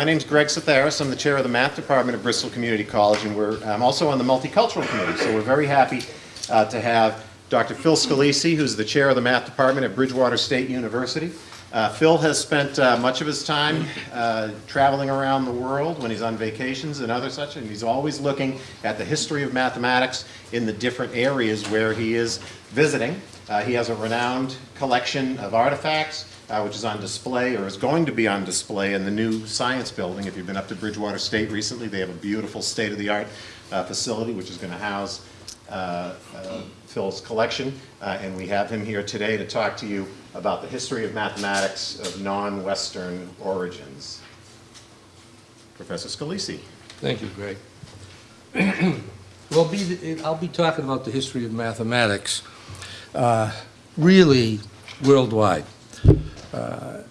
my name is Greg Satharis. I'm the chair of the math department at Bristol Community College, and we're I'm also on the multicultural committee. So we're very happy uh, to have Dr. Phil Scalisi, who's the chair of the math department at Bridgewater State University. Uh, Phil has spent uh, much of his time uh, traveling around the world when he's on vacations and other such, and he's always looking at the history of mathematics in the different areas where he is visiting. Uh, he has a renowned collection of artifacts, uh, which is on display or is going to be on display in the new science building. If you've been up to Bridgewater State recently, they have a beautiful state-of-the-art uh, facility which is going to house uh, uh, Phil's collection, uh, and we have him here today to talk to you about the history of mathematics of non-Western origins. Professor Scalisi. Thank you, Greg. Well, be, I'll be talking about the history of mathematics, really worldwide. Uh,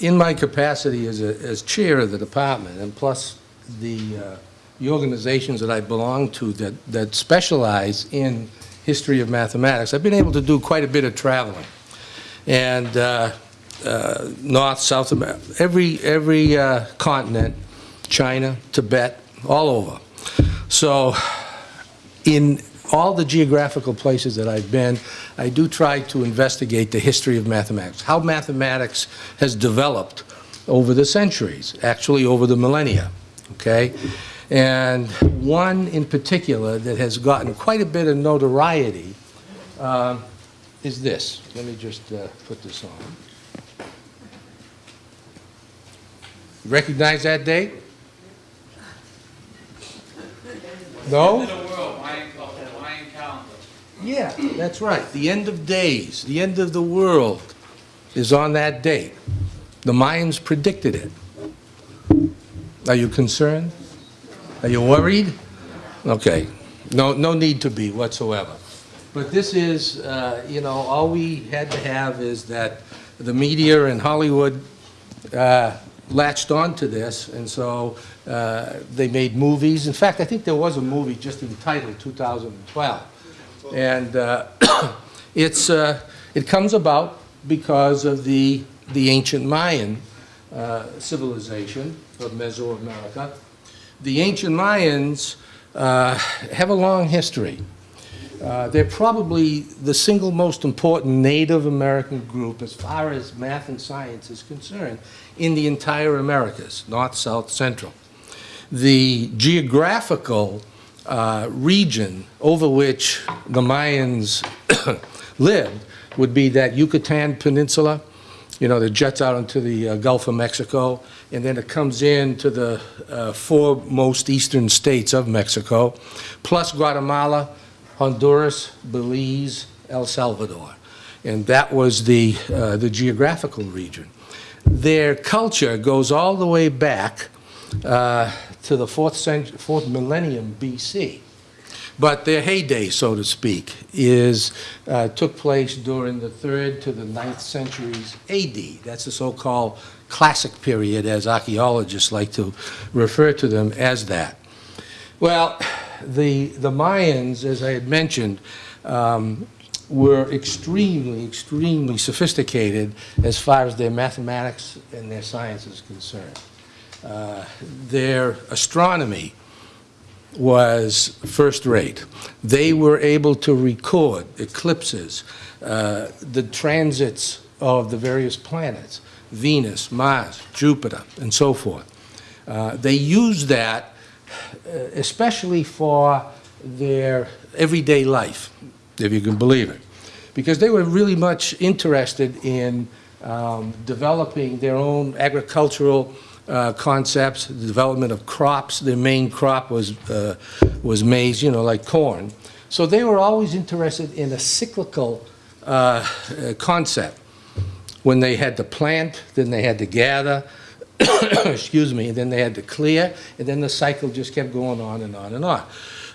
In my capacity as, a, as chair of the department, and plus the, uh, the organizations that I belong to that, that specialize in history of mathematics, I've been able to do quite a bit of traveling. And uh, uh, North, South America, every, every uh, continent, China, Tibet, all over. So in all the geographical places that I've been, I do try to investigate the history of mathematics, how mathematics has developed over the centuries, actually over the millennia, okay? And one in particular that has gotten quite a bit of notoriety um, is this. Let me just uh, put this on. Recognize that date? No? End of the world, Mayan culture, Mayan calendar. Yeah, that's right. The end of days, the end of the world is on that date. The Mayans predicted it. Are you concerned? Are you worried? Okay, no, no need to be whatsoever. But this is, uh, you know, all we had to have is that the media and Hollywood uh, latched onto this, and so uh, they made movies. In fact, I think there was a movie just entitled 2012. And uh, it's, uh, it comes about because of the, the ancient Mayan uh, civilization of Mesoamerica. The ancient Mayans uh, have a long history. Uh, they're probably the single most important Native American group as far as math and science is concerned in the entire Americas, north, south, central. The geographical uh, region over which the Mayans lived would be that Yucatan Peninsula, you know, that jets out into the uh, Gulf of Mexico, and then it comes into the uh, four most eastern states of Mexico, plus Guatemala, Honduras, Belize, El Salvador. And that was the, uh, the geographical region. Their culture goes all the way back uh, to the fourth, century, fourth millennium BC. But their heyday, so to speak, is, uh, took place during the third to the ninth centuries AD. That's the so-called classic period, as archaeologists like to refer to them as that. Well, the, the Mayans, as I had mentioned, um, were extremely, extremely sophisticated as far as their mathematics and their science is concerned. Their astronomy was first rate. They were able to record eclipses, uh, the transits of the various planets, Venus, Mars, Jupiter, and so forth. Uh, they used that uh, especially for their everyday life, if you can believe it, because they were really much interested in um, developing their own agricultural uh, concepts, the development of crops. Their main crop was, uh, was maize, you know, like corn. So they were always interested in a cyclical uh, uh concept. When they had to plant, then they had to gather, excuse me, and then they had to clear, and then the cycle just kept going on and on and on,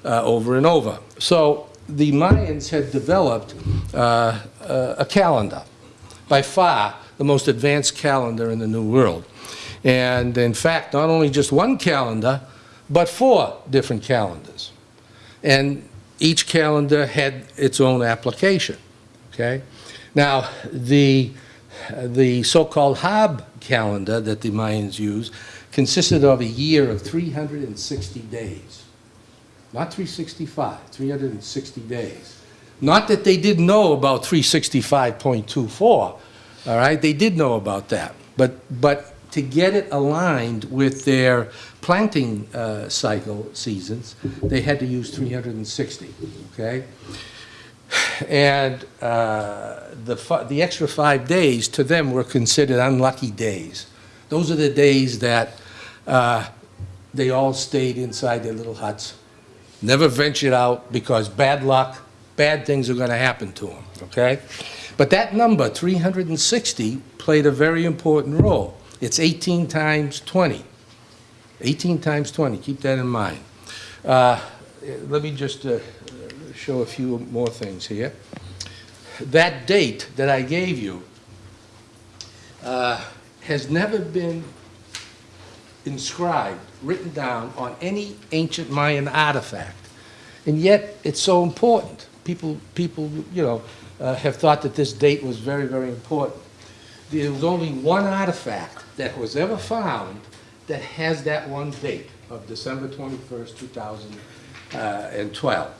uh, over and over. So the Mayans had developed a calendar, by far the most advanced calendar in the New World. And in fact, not only just one calendar, but four different calendars. And each calendar had its own application, okay? Now, the, the so-called Haab calendar that the Mayans use consisted of a year of 360 days. Not 365, 360 days. Not that they didn't know about 365.24, all right? They did know about that. But, but to get it aligned with their planting uh, cycle seasons, they had to use 360, okay? And uh, the, the extra five days, to them, were considered unlucky days. Those are the days that uh, they all stayed inside their little huts, never ventured out because bad luck, bad things are going to happen to them, okay? But that number, 360, played a very important role. It's 18 times 20. 18 times 20, keep that in mind. Uh, Let me just uh, show a few more things here. That date that I gave you uh, has never been inscribed, written down on any ancient Mayan artifact. And yet, it's so important. People, people, you know, uh, have thought that this date was very, very important. There was only one artifact that was ever found that has that one date of December 21st, 2012.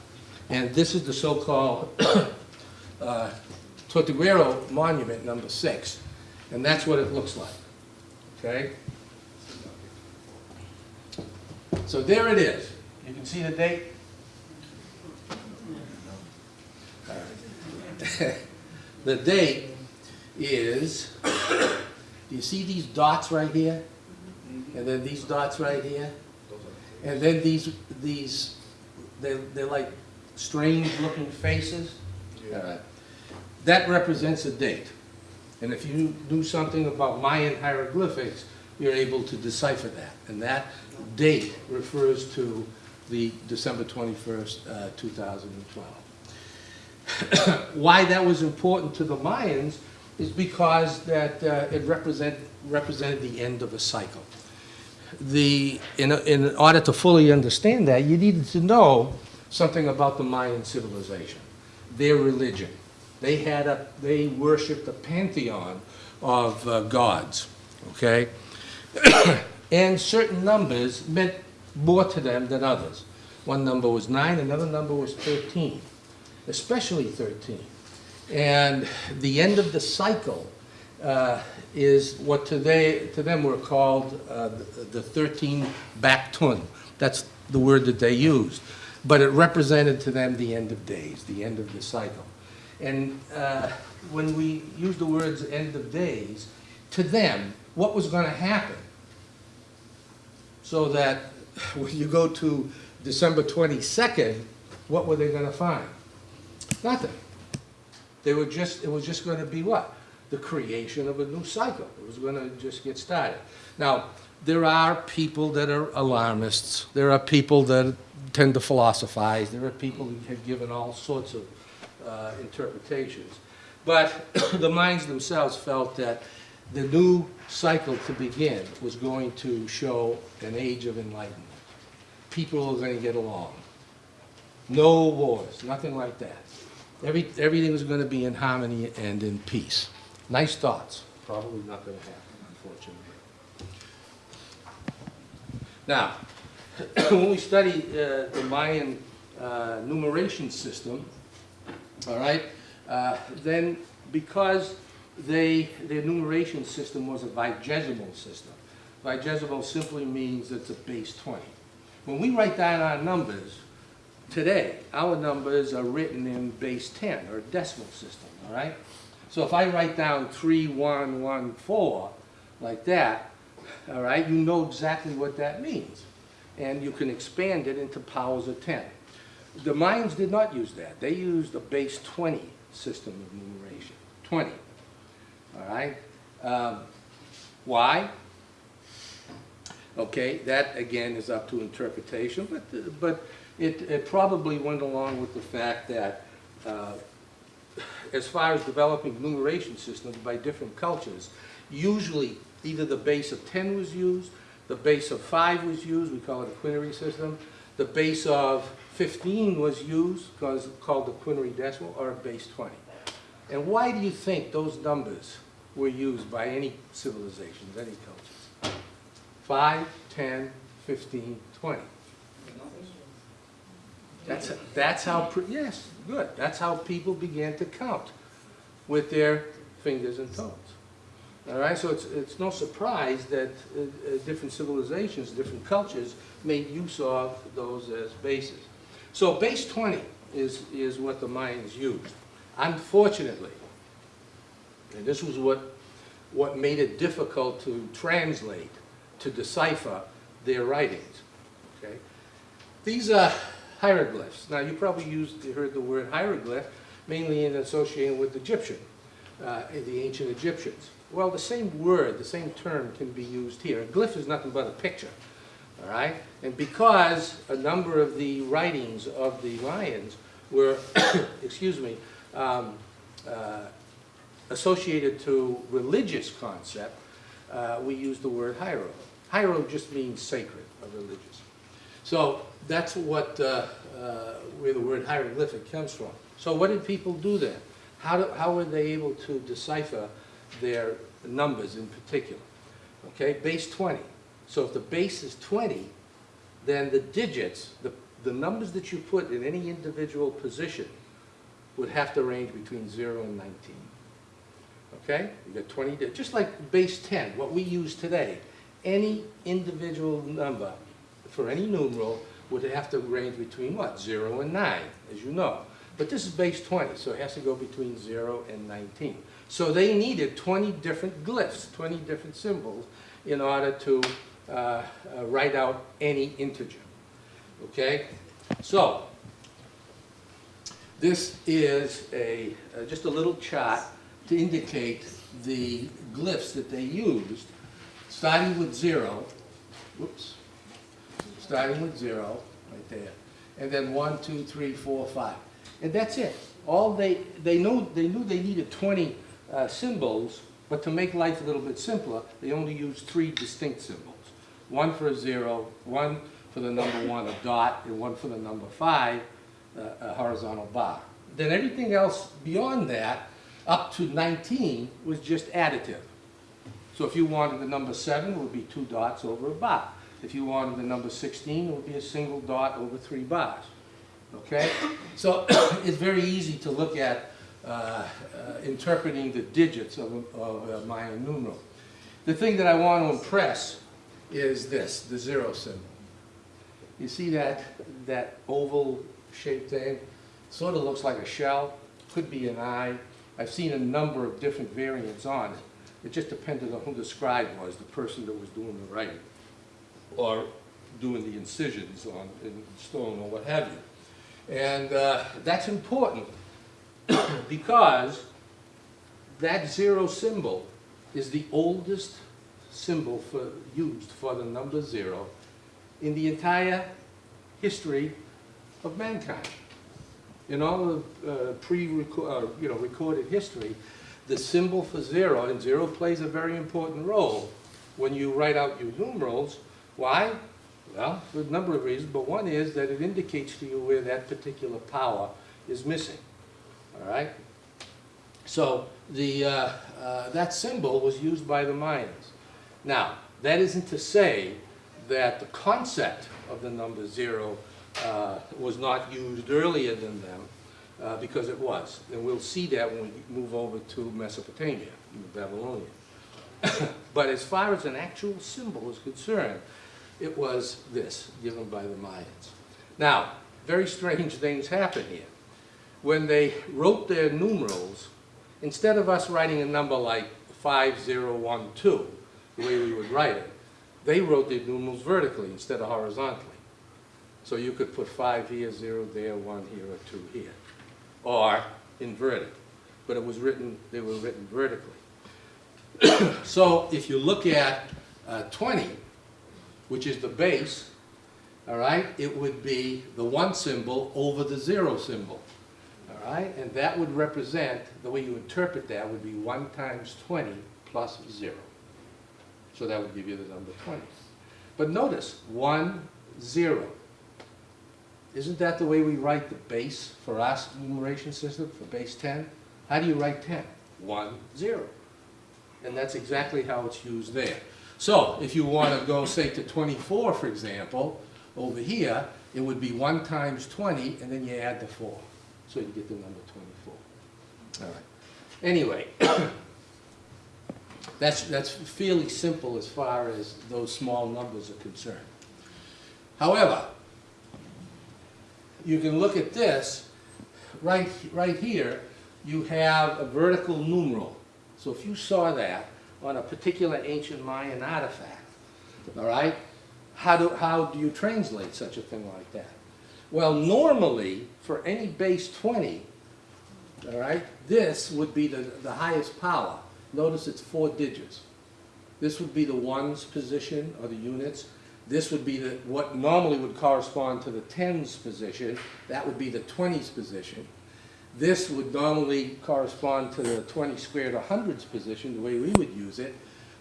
And this is the so-called uh, Tortuguero Monument Number Six. And that's what it looks like, okay? So there it is. You can see the date? The date is, do you see these dots right here? And then these dots right here? And then these, these, they're, they're like strange-looking faces? All right. That represents a date. And if you knew something about Mayan hieroglyphics, you're able to decipher that. And that date refers to the December 21st, uh, 2012. Why that was important to the Mayans is because that uh, it represent, represented the end of a cycle. The, in, in order to fully understand that, you needed to know something about the Mayan civilization, their religion. They had a, they worshipped a pantheon of uh, gods, okay? and certain numbers meant more to them than others. One number was nine, another number was 13, especially 13. And the end of the cycle uh, is what to, they, to them were called uh, the 13 Baktun. That's the word that they used. But it represented to them the end of days, the end of the cycle. And uh, when we use the words end of days, to them, what was going to happen? So that when you go to December 22nd, what were they going to find? Nothing. They were just, it was just going to be what? The creation of a new cycle. It was going to just get started. Now, there are people that are alarmists. There are people that tend to philosophize. There are people who have given all sorts of uh, interpretations. But the Mayans themselves felt that the new cycle to begin was going to show an age of enlightenment. People are going to get along. No wars, nothing like that. Every, everything was going to be in harmony and in peace. Nice thoughts. Probably not going to happen, unfortunately. Now, when we study uh, the Mayan uh, numeration system, all right, uh, then because they, their numeration system was a vigesimal system. Vigesimal simply means it's a base 20. When we write down our numbers, today, our numbers are written in base 10, or decimal system, all right? So if I write down 3114, like that, all right, you know exactly what that means. And you can expand it into powers of 10. The Mayans did not use that. They used a base 20 system of numeration, 20, all right? Um, Why? Okay, that again is up to interpretation, but, but it, it probably went along with the fact that uh, as far as developing numeration systems by different cultures, usually either the base of 10 was used, the base of 5 was used, we call it a quinary system, the base of 15 was used, called the quinary decimal, or a base 20. And why do you think those numbers were used by any civilizations, any cultures? 5, 10, 15, 20. That's, that's how, yes, good. That's how people began to count with their fingers and toes. All right, so it's, it's no surprise that uh, uh, different civilizations, different cultures made use of those as bases. So base 20 is, is what the Mayans used. Unfortunately, and this was what, what made it difficult to translate, to decipher their writings, okay? These are hieroglyphs. Now, you probably used, heard the word hieroglyph, mainly in associating with Egyptian, uh, the ancient Egyptians. Well, the same word, the same term can be used here. A glyph is nothing but a picture, all right? And because a number of the writings of the Mayans were, excuse me, um, uh, associated to religious concept, uh, we use the word hiero. Hiero just means sacred or religious. So that's what, uh, uh, where the word hieroglyphic comes from. So what did people do then? How, do, how were they able to decipher their numbers in particular? Okay, base 20. So if the base is 20, then the digits, the, the numbers that you put in any individual position would have to range between 0 and 19. Okay? You got 20, just like base 10, what we use today. Any individual number for any numeral would have to range between what? 0 and 9, as you know. But this is base 20, so it has to go between 0 and 19. So they needed 20 different glyphs, 20 different symbols, in order to uh, uh, write out any integer. Okay? So, this is a, uh, just a little chart to indicate the glyphs that they used, starting with zero, whoops, starting with zero, right there, and then one, two, three, four, five. And that's it. All they, they knew, they knew they needed 20 uh, symbols, but to make life a little bit simpler, they only used three distinct symbols. One for a zero, one for the number one, a dot, and one for the number five, uh, a horizontal bar. Then everything else beyond that, up to 19, was just additive. So if you wanted the number seven, it would be two dots over a bar. If you wanted the number 16, it would be a single dot over three bars. Okay? So it's very easy to look at uh, uh, interpreting the digits of a, of a Mayan numeral. The thing that I want to impress is this, the zero symbol. You see that, that oval shaped thing? Sort of looks like a shell, could be an eye. I've seen a number of different variants on it. It just depended on who the scribe was, the person that was doing the writing, or doing the incisions on in stone or what have you. And uh, that's important because that zero symbol is the oldest symbol for, used for the number zero in the entire history of mankind. In all of uh, pre-recorded, uh, you know, recorded history, the symbol for zero, and zero plays a very important role when you write out your numerals. Why? Well, for a number of reasons, but one is that it indicates to you where that particular power is missing. All right? So the, uh, uh, that symbol was used by the Mayans. Now, that isn't to say that the concept of the number zero uh, was not used earlier than them, uh, because it was. And we'll see that when we move over to Mesopotamia, Babylonian. but as far as an actual symbol is concerned, it was this, given by the Mayans. Now, very strange things happen here. When they wrote their numerals, instead of us writing a number like 5012, the way we would write it, they wrote their numerals vertically instead of horizontally. So you could put 5 here, 0 there, 1 here, or 2 here, or inverted. But it was written, they were written vertically. so if you look at uh, 20, which is the base, all right, it would be the 1 symbol over the 0 symbol. All right, and that would represent, the way you interpret that would be 1 times 20 plus 0. So that would give you the number 20. But notice, 1, 0. Isn't that the way we write the base for our numeration system, for base 10? How do you write 10? 1, 0. And that's exactly how it's used there. So if you want to go, say, to 24, for example, over here, it would be 1 times 20, and then you add the 4. So you get the number 24. All right. Anyway, that's, that's fairly simple as far as those small numbers are concerned. However, you can look at this, right, right here, you have a vertical numeral. So if you saw that on a particular ancient Mayan artifact, all right, how do, how do you translate such a thing like that? Well, normally, for any base 20, all right, this would be the, the highest power. Notice it's four digits. This would be the ones position, or the units. This would be the, what normally would correspond to the tens position. That would be the twenties position. This would normally correspond to the twenty squared or hundreds position, the way we would use it.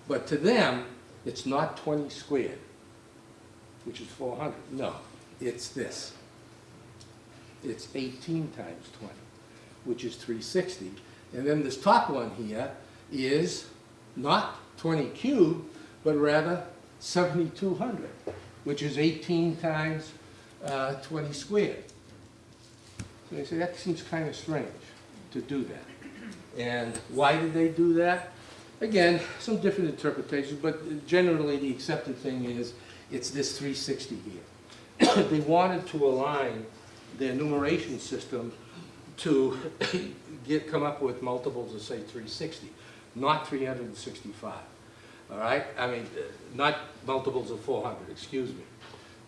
But to them, it's not twenty squared, which is four hundred. No, it's this. It's eighteen times twenty, which is three sixty. And then this top one here is not twenty cubed, but rather seventy-two hundred, which is eighteen times uh, twenty squared. So they say, that seems kind of strange to do that. And why did they do that? Again, some different interpretations, but generally the accepted thing is, it's this 360 here. They wanted to align their numeration system to get, come up with multiples of, say, 360, not 365. All right? I mean, uh, not multiples of 400, excuse me,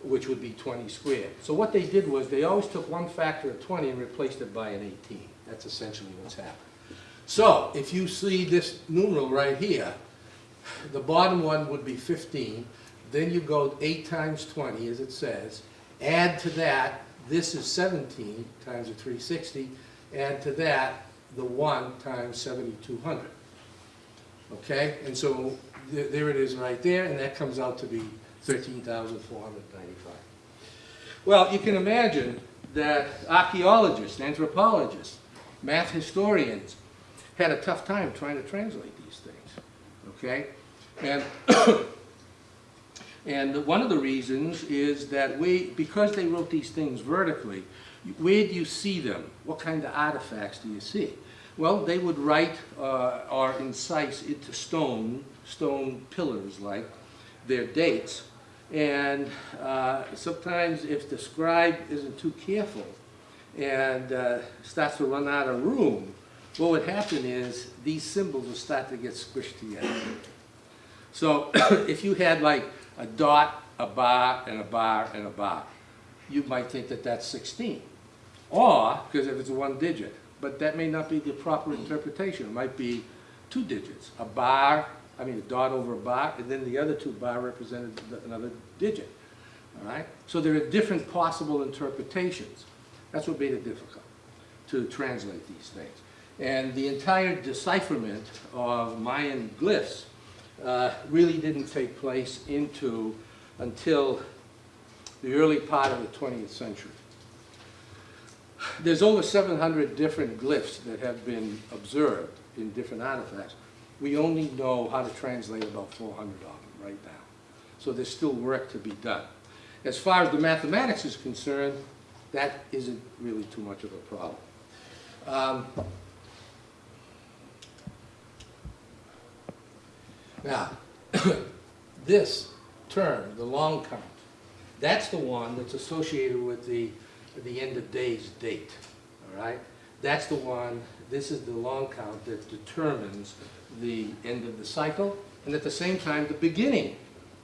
which would be 20 squared. So what they did was, they always took one factor of 20 and replaced it by an 18. That's essentially what's happened. So, if you see this numeral right here, the bottom one would be 15, then you go 8 times 20, as it says, add to that, this is 17 times the 360, add to that, the 1 times 7,200. Okay, and so th- there it is right there, and that comes out to be 13,495. Well, you can imagine that archaeologists, anthropologists, math historians had a tough time trying to translate these things, okay? And, and one of the reasons is that we, because they wrote these things vertically, where do you see them? What kind of artifacts do you see? Well, they would write uh, or incise into stone, stone pillars like, their dates. And uh, sometimes if the scribe isn't too careful and uh, starts to run out of room, what would happen is these symbols will start to get squished together. So if you had like a dot, a bar, and a bar, and a bar, you might think that that's 16. Or, because if it's one digit, but that may not be the proper interpretation. It might be two digits, a bar, I mean, a dot over a bar, and then the other two bar represented another digit, all right? So there are different possible interpretations. That's what made it difficult to translate these things. And the entire decipherment of Mayan glyphs uh, really didn't take place into, until the early part of the 20th century. There's over 700 different glyphs that have been observed in different artifacts. We only know how to translate about 400 of them right now. So there's still work to be done. As far as the mathematics is concerned, that isn't really too much of a problem. Um, Now, this term, the long count, that's the one that's associated with the, the end of days date, all right? That's the one, this is the long count that determines the end of the cycle, and at the same time, the beginning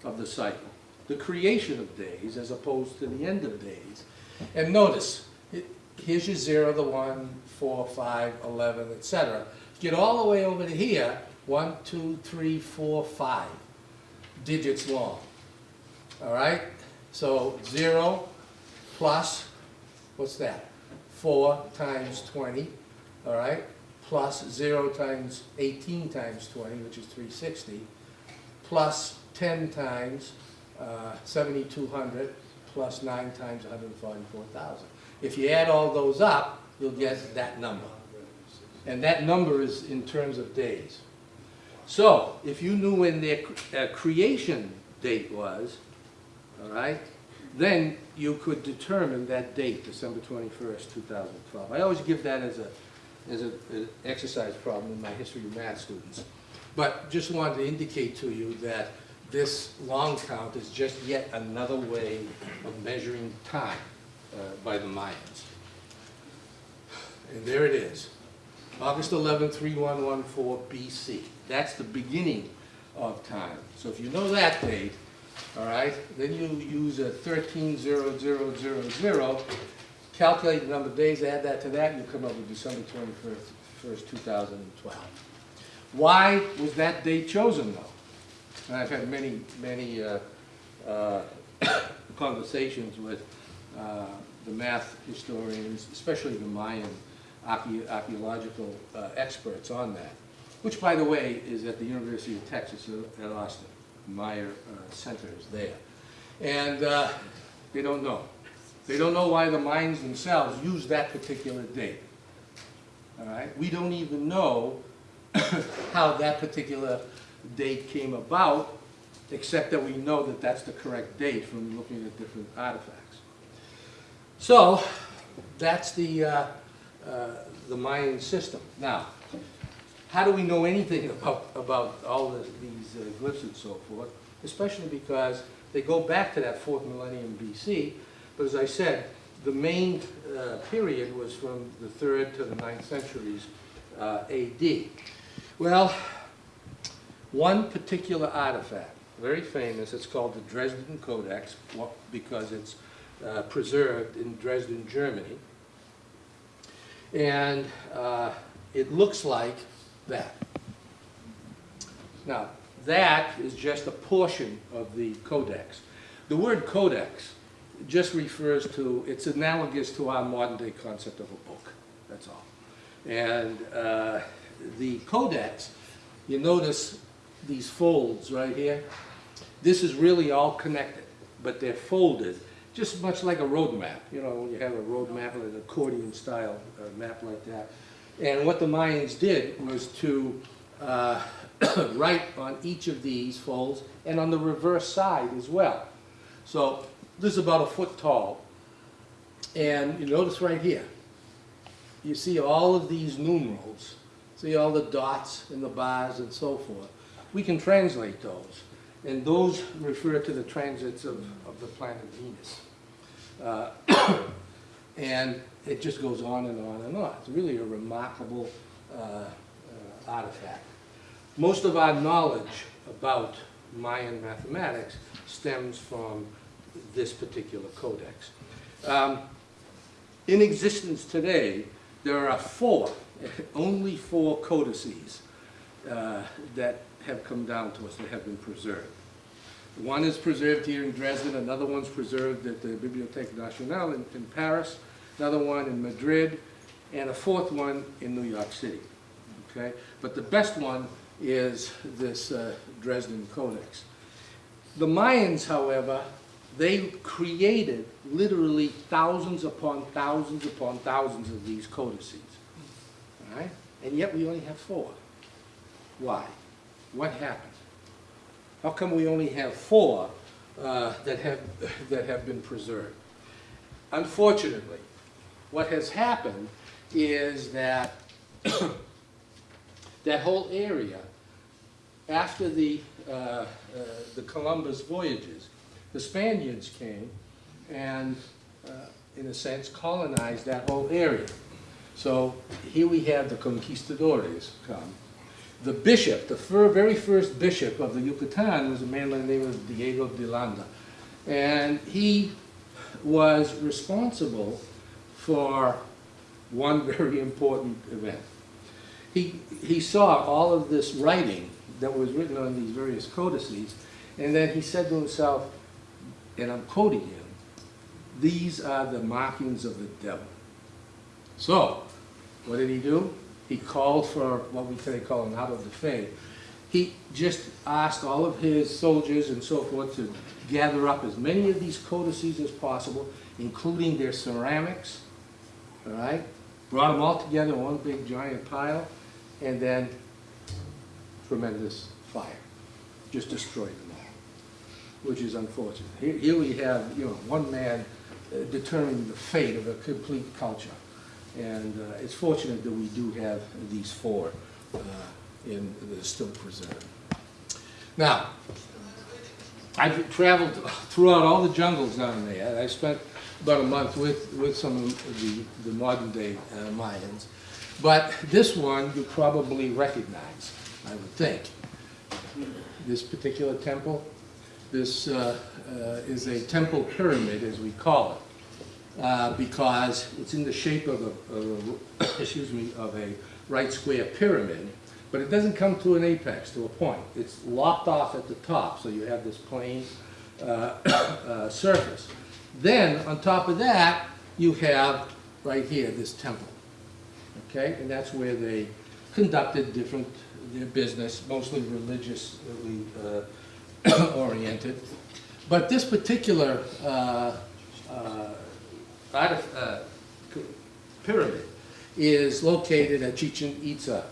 of the cycle, the creation of days as opposed to the end of days. And notice, it- here's your zero, the one, four, five, eleven, etc. Get all the way over to here, one, two, three, four, five digits long. All right? So zero plus, what's that? Four times twenty, all right? Plus zero times eighteen times twenty, which is three sixty, plus ten times uh, seventy-two hundred, plus nine times one hundred and forty-four thousand. If you add all those up, you'll get that number. And that number is in terms of days. So, if you knew when their uh, creation date was, all right, then you could determine that date, December 21st, 2012. I always give that as a, as a- an exercise problem in my history of math students. But just wanted to indicate to you that this long count is just yet another way of measuring time uh, by the Mayans. And there it is, August 11, 3114 BC. That's the beginning of time. So if you know that date, all right, then you use a 130000, calculate the number of days, add that to that, and you come up with December 21st, 1st, 2012. Why was that date chosen, though? And I've had many, many uh, uh, conversations with uh, the math historians, especially the Mayan archae- archaeological uh, experts on that, which, by the way, is at the University of Texas at Austin. Meyer uh, Center is there. And uh, they don't know. They don't know why the Mayans themselves use that particular date. All right? We don't even know how that particular date came about, except that we know that that's the correct date from looking at different artifacts. So, that's the, uh, uh, the Mayan system. Now, how do we know anything about, about all the, these uh, glyphs and so forth? Especially because they go back to that fourth millennium BC, but as I said, the main uh, period was from the third to the ninth centuries uh, AD. Well, one particular artifact, very famous, it's called the Dresden Codex, because it's uh, preserved in Dresden, Germany. And uh, it looks like that. Now, that is just a portion of the codex. The word codex just refers to, it's analogous to our modern day concept of a book, that's all. And uh, the codex, you notice these folds right here? This is really all connected, but they're folded, just much like a road map. You know, when you have a road map, like an accordion style uh, map like that. And what the Mayans did was to uh, write on each of these folds and on the reverse side as well. So this is about a foot tall. And you notice right here, you see all of these numerals, see all the dots and the bars and so forth. We can translate those, and those refer to the transits of, of the planet Venus. Uh, and it just goes on and on and on. It's really a remarkable uh, uh, artifact. Most of our knowledge about Mayan mathematics stems from this particular codex. Um, in existence today, there are four, only four codices uh, that have come down to us, that have been preserved. One is preserved here in Dresden, another one's preserved at the Bibliothèque Nationale in, in Paris, another one in Madrid, and a fourth one in New York City. Okay? But the best one is this uh, Dresden Codex. The Mayans, however, they created literally thousands upon thousands upon thousands of these codices. And yet we only have four. Why? What happened? How come we only have four uh, that have that have been preserved? Unfortunately, what has happened is that that whole area, after the uh, uh, the Columbus voyages, the Spaniards came and, uh, in a sense, colonized that whole area. So here we have the conquistadores come. The bishop, the fir- very first bishop of the Yucatan was a man by the name of Diego de Landa. And he was responsible for one very important event. He, he saw all of this writing that was written on these various codices, and then he said to himself, and I'm quoting him, these are the markings of the devil. So, what did he do? He called for what we today call an auto-da-fé. He just asked all of his soldiers and so forth to gather up as many of these codices as possible, including their ceramics, all right? Brought them all together in one big giant pile, and then tremendous fire, just destroyed them which is unfortunate. Here, here we have, you know, one man uh, determining the fate of a complete culture. And uh, it's fortunate that we do have these four uh, in, are still preserved. Now, I've traveled throughout all the jungles down there. I spent about a month with, with some of the, the modern day uh, Mayans. But this one you probably recognize, I would think. This particular temple, this uh, uh, is a temple pyramid, as we call it, uh, because it's in the shape of a, of a excuse me, of a right square pyramid, but it doesn't come to an apex, to a point. It's lopped off at the top, so you have this plane uh, uh, surface. Then, on top of that, you have, right here, this temple. Okay, and that's where they conducted different, their business, mostly religiously uh, oriented. But this particular uh, uh, uh, pyramid is located at Chichen Itza.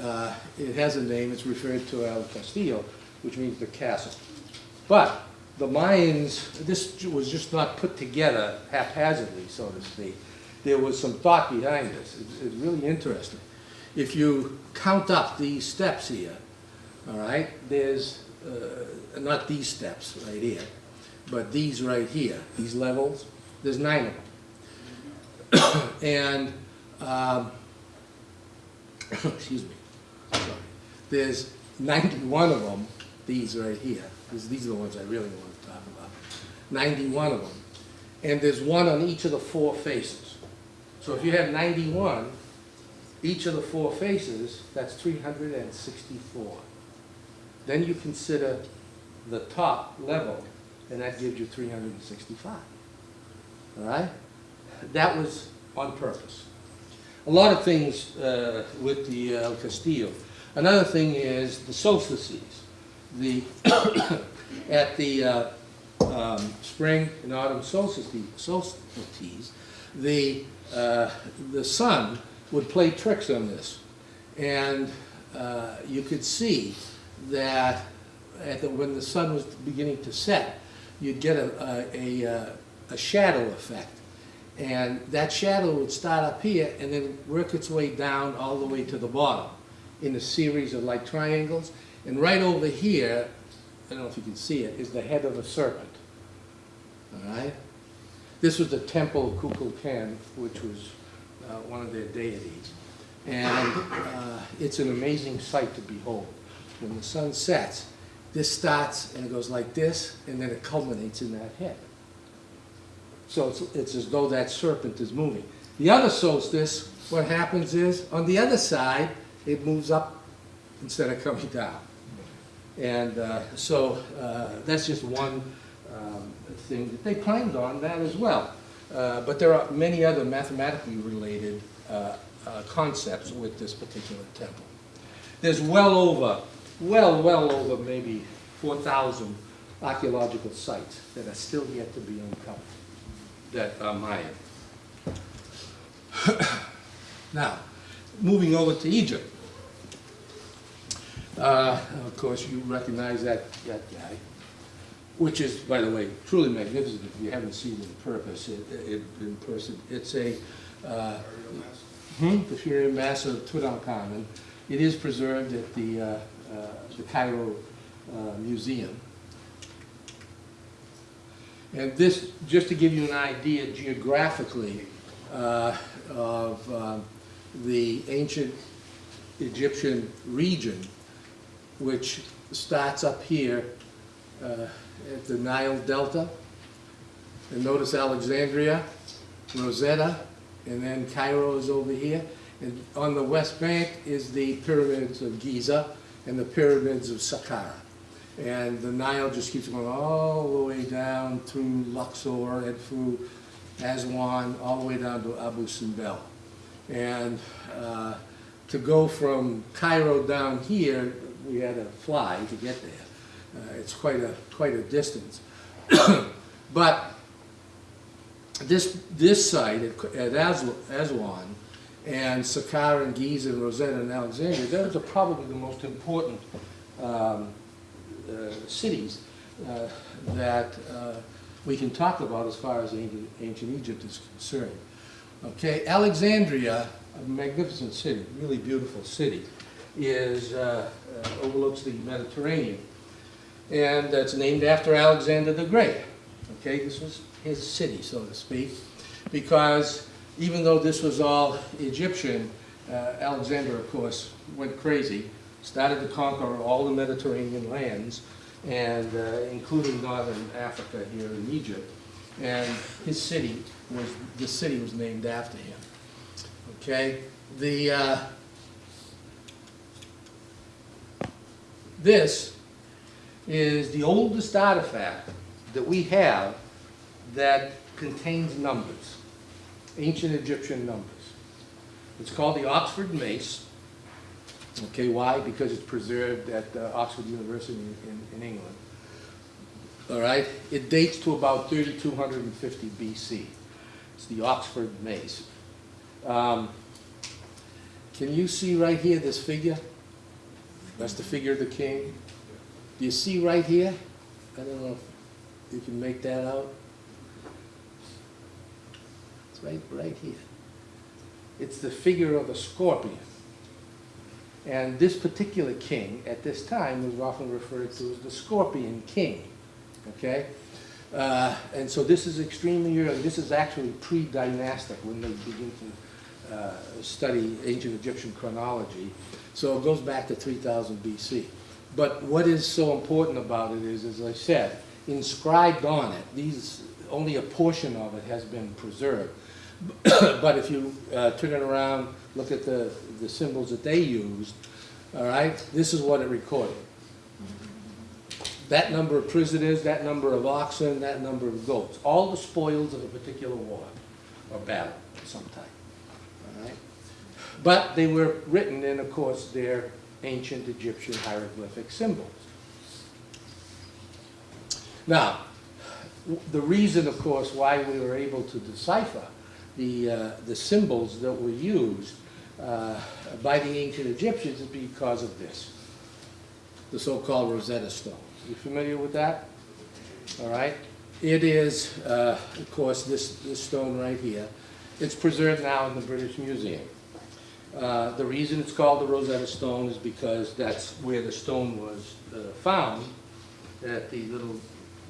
Uh, It has a name, it's referred to El Castillo, which means the castle. But the Mayans, this was just not put together haphazardly, so to speak. There was some thought behind this. It's it's really interesting. If you count up these steps here, all right, there's, uh, not these steps right here, but these right here, these levels, there's nine of them. And, um, excuse me, sorry, there's 91 of them, these right here. These these are the ones I really want to talk about. 91 of them. And there's one on each of the four faces. So if you have 91, each of the four faces, that's 364. Then you consider the top level, and that gives you 365. All right? That was on purpose. A lot of things uh, with the uh, Castillo. Another thing is the solstices. The, at the uh, um, spring and autumn solstices, solstices the, uh, the sun would play tricks on this. And uh, you could see that at the, when the sun was beginning to set, you'd get a, a, a, a shadow effect. And that shadow would start up here and then work its way down all the way to the bottom in a series of like triangles. And right over here, I don't know if you can see it, is the head of a serpent. All right? This was the temple of Kukulkan, which was uh, one of their deities. And uh, it's an amazing sight to behold. When the sun sets, this starts and it goes like this, and then it culminates in that head. So it's, it's as though that serpent is moving. The other solstice, what happens is, on the other side, it moves up instead of coming down. And uh, so uh, that's just one um, thing that they planned on that as well. Uh, but there are many other mathematically related uh, uh, concepts with this particular temple. There's well over, well, well over maybe 4,000 archaeological sites that are still yet to be uncovered that are Mayan. now, moving over to Egypt. Uh, of course, you recognize that, that guy, which is, by the way, truly magnificent if you haven't seen it in purpose, it, it, in person. It's a, uh, hmm, the Fury Mass of Tutankhamun. It is preserved at the, uh, the Cairo uh, Museum. And this, just to give you an idea geographically uh, of um, the ancient Egyptian region, which starts up here uh, at the Nile Delta. And notice Alexandria, Rosetta, and then Cairo is over here. And on the west bank is the pyramids of Giza and the pyramids of Saqqara. And the Nile just keeps going all the way down through Luxor and through Aswan, all the way down to Abu Simbel. And uh, to go from Cairo down here, we had to fly to get there. Uh, it's quite a quite a distance. but this this site at, at Aswan and Saqqara and Giza and Rosetta and Alexandria, those are probably the most important um, uh, cities uh, that uh, we can talk about as far as ancient ancient Egypt is concerned. Okay, Alexandria, a magnificent city, really beautiful city, is, uh, uh, overlooks the Mediterranean. And it's named after Alexander the Great. Okay, this was his city, so to speak, because even though this was all Egyptian, uh, Alexander, of course, went crazy, started to conquer all the Mediterranean lands, and uh, including northern Africa here in Egypt. And his city was, the city was named after him. Okay, the, uh, this is the oldest artifact that we have that contains numbers, ancient Egyptian numbers. It's called the Oxford Mace. Okay, why? Because it's preserved at uh, Oxford University in, in England. All right, it dates to about 3250 BC. It's the Oxford Mace. Um, can you see right here this figure? That's the figure of the king. Do you see right here? I don't know if you can make that out. It's right, right here. It's the figure of a scorpion. And this particular king, at this time, was often referred to as the Scorpion King. Okay? Uh, and so this is extremely early. This is actually pre-dynastic when they begin to uh, study ancient Egyptian chronology. So it goes back to 3000 BC. But what is so important about it is, as I said, inscribed on it, these, only a portion of it has been preserved. but if you uh, turn it around, look at the, the symbols that they used, all right, this is what it recorded. That number of prisoners, that number of oxen, that number of goats, all the spoils of a particular war or battle of some type. All right? But they were written in, of course, their ancient Egyptian hieroglyphic symbols. Now, the reason, of course, why we were able to decipher the, uh, the symbols that were used uh, by the ancient Egyptians is because of this, the so-called Rosetta Stone. You familiar with that? All right? It is, uh, of course, this, this stone right here. It's preserved now in the British Museum. Uh, The reason it's called the Rosetta Stone is because that's where the stone was uh, found, at the little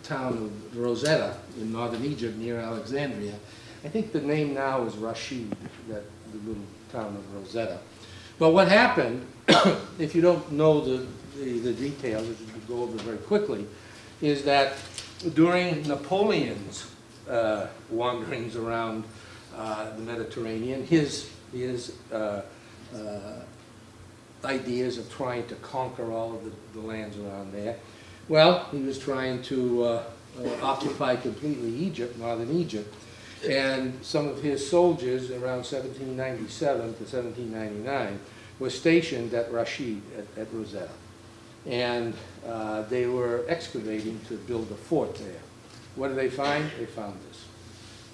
town of Rosetta in northern Egypt near Alexandria. I think the name now is Rashid, that, the little town of Rosetta. But what happened, if you don't know the, the the details, which we go over very quickly, is that during Napoleon's uh, wanderings around uh, the Mediterranean, his, his uh, uh, ideas of trying to conquer all of the, the lands around there. Well, he was trying to uh, uh, occupy completely Egypt, northern Egypt, and some of his soldiers around 1797 to 1799 were stationed at Rashid, at, at Rosetta. And uh, they were excavating to build a fort there. What did they find? They found this,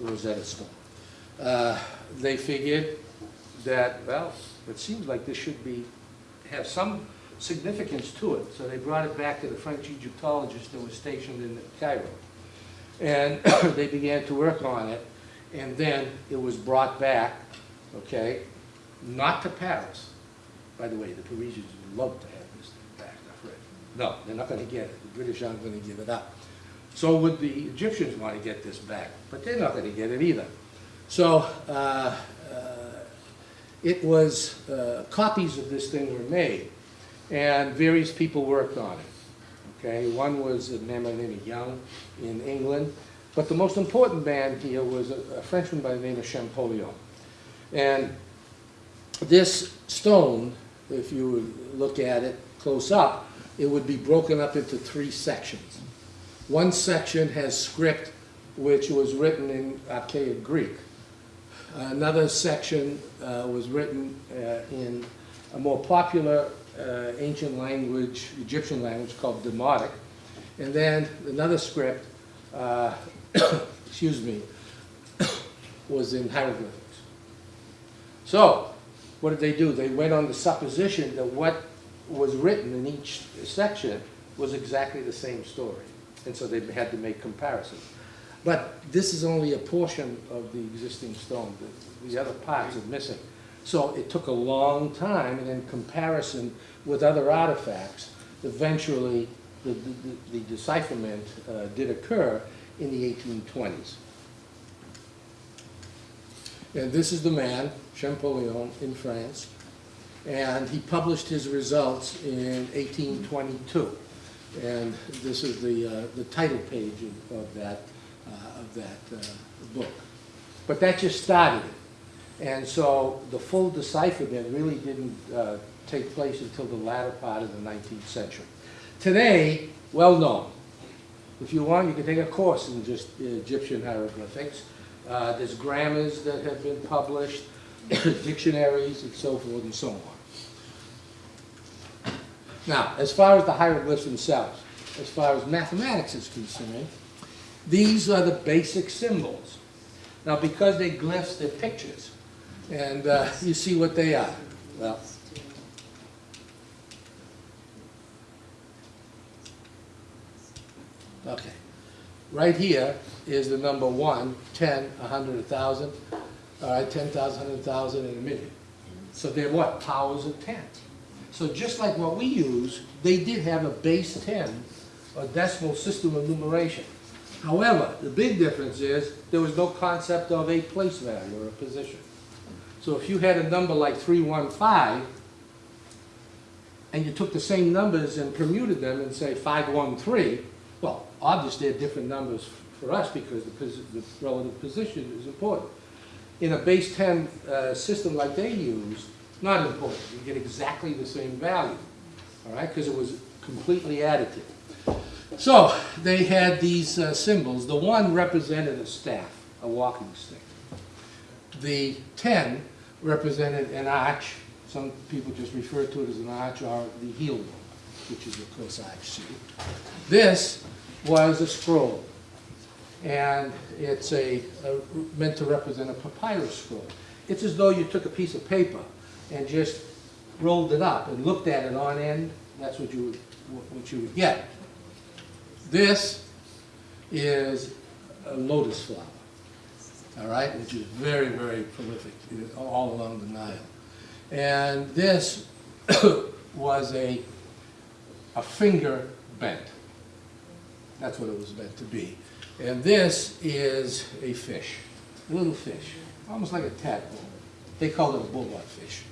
Rosetta Stone. Uh, They figured that, well, it seems like this should be, have some significance to it. So they brought it back to the French Egyptologists that were stationed in Cairo. And they began to work on it, and then it was brought back, okay, not to Paris. By the way, the Parisians would love to have this thing back, I've read. No, they're not gonna get it. The British aren't gonna give it up. So would the Egyptians want to get this back, but they're not gonna get it either. So, uh, uh, it was, uh, copies of this thing were made, and various people worked on it. Okay, one was a man by the name of Young in England, but the most important man here was a a Frenchman by the name of Champollion. And this stone, if you look at it close up, it would be broken up into three sections. One section has script which was written in archaic Greek. Another section uh, was written uh, in a more popular uh, ancient language, Egyptian language called Demotic. And then another script, uh, excuse me, was in hieroglyphics. So, what did they do? They went on the supposition that what was written in each section was exactly the same story. And so they had to make comparisons. But this is only a portion of the existing stone. The- The other parts are missing. So it took a long time, and in comparison with other artifacts, eventually the, the- the decipherment uh, did occur in the 1820s. And this is the man, Champollion, in France, and he published his results in 1822. And this is the, uh, the title page of, of that, uh, of that uh, book. But that just started it. And so the full decipherment really didn't uh, take place until the latter part of the 19th century. Today, well known. If you want, you can take a course in just Egyptian hieroglyphics. Uh, There's grammars that have been published, dictionaries, and so forth and so on. Now, as far as the hieroglyphs themselves, as far as mathematics is concerned, these are the basic symbols. Now, because they're glyphs, they're pictures. And uh, you see what they are. Well, okay. Right here is the number one, 10, 100, 1,000. All right, 10,000, 100,000, and a million. So they're what? Powers of 10. So just like what we use, they did have a base 10, a decimal system of numeration. However, the big difference is there was no concept of a place value or a position. So if you had a number like 315, and you took the same numbers and permuted them and say 513, well, obviously they're different numbers for us because the, posi- the relative position is important. In a base 10 uh, system like they use, not important. You get exactly the same value, all right, because it was completely additive. So they had these uh, symbols. The one represented a staff, a walking stick. The 10 represented an arch. Some people just refer to it as an arch or the heel which is of course arch C. This was a scroll, and it's a, a- meant to represent a papyrus scroll. It's as though you took a piece of paper and just rolled it up and looked at it on end. That's what you would, what you would get. This is a lotus flower, all right, which is very, very prolific all along the Nile. And this was a, a finger bent. That's what it was meant to be. And this is a fish, a little fish, almost like a tadpole. They call it a bulldog fish.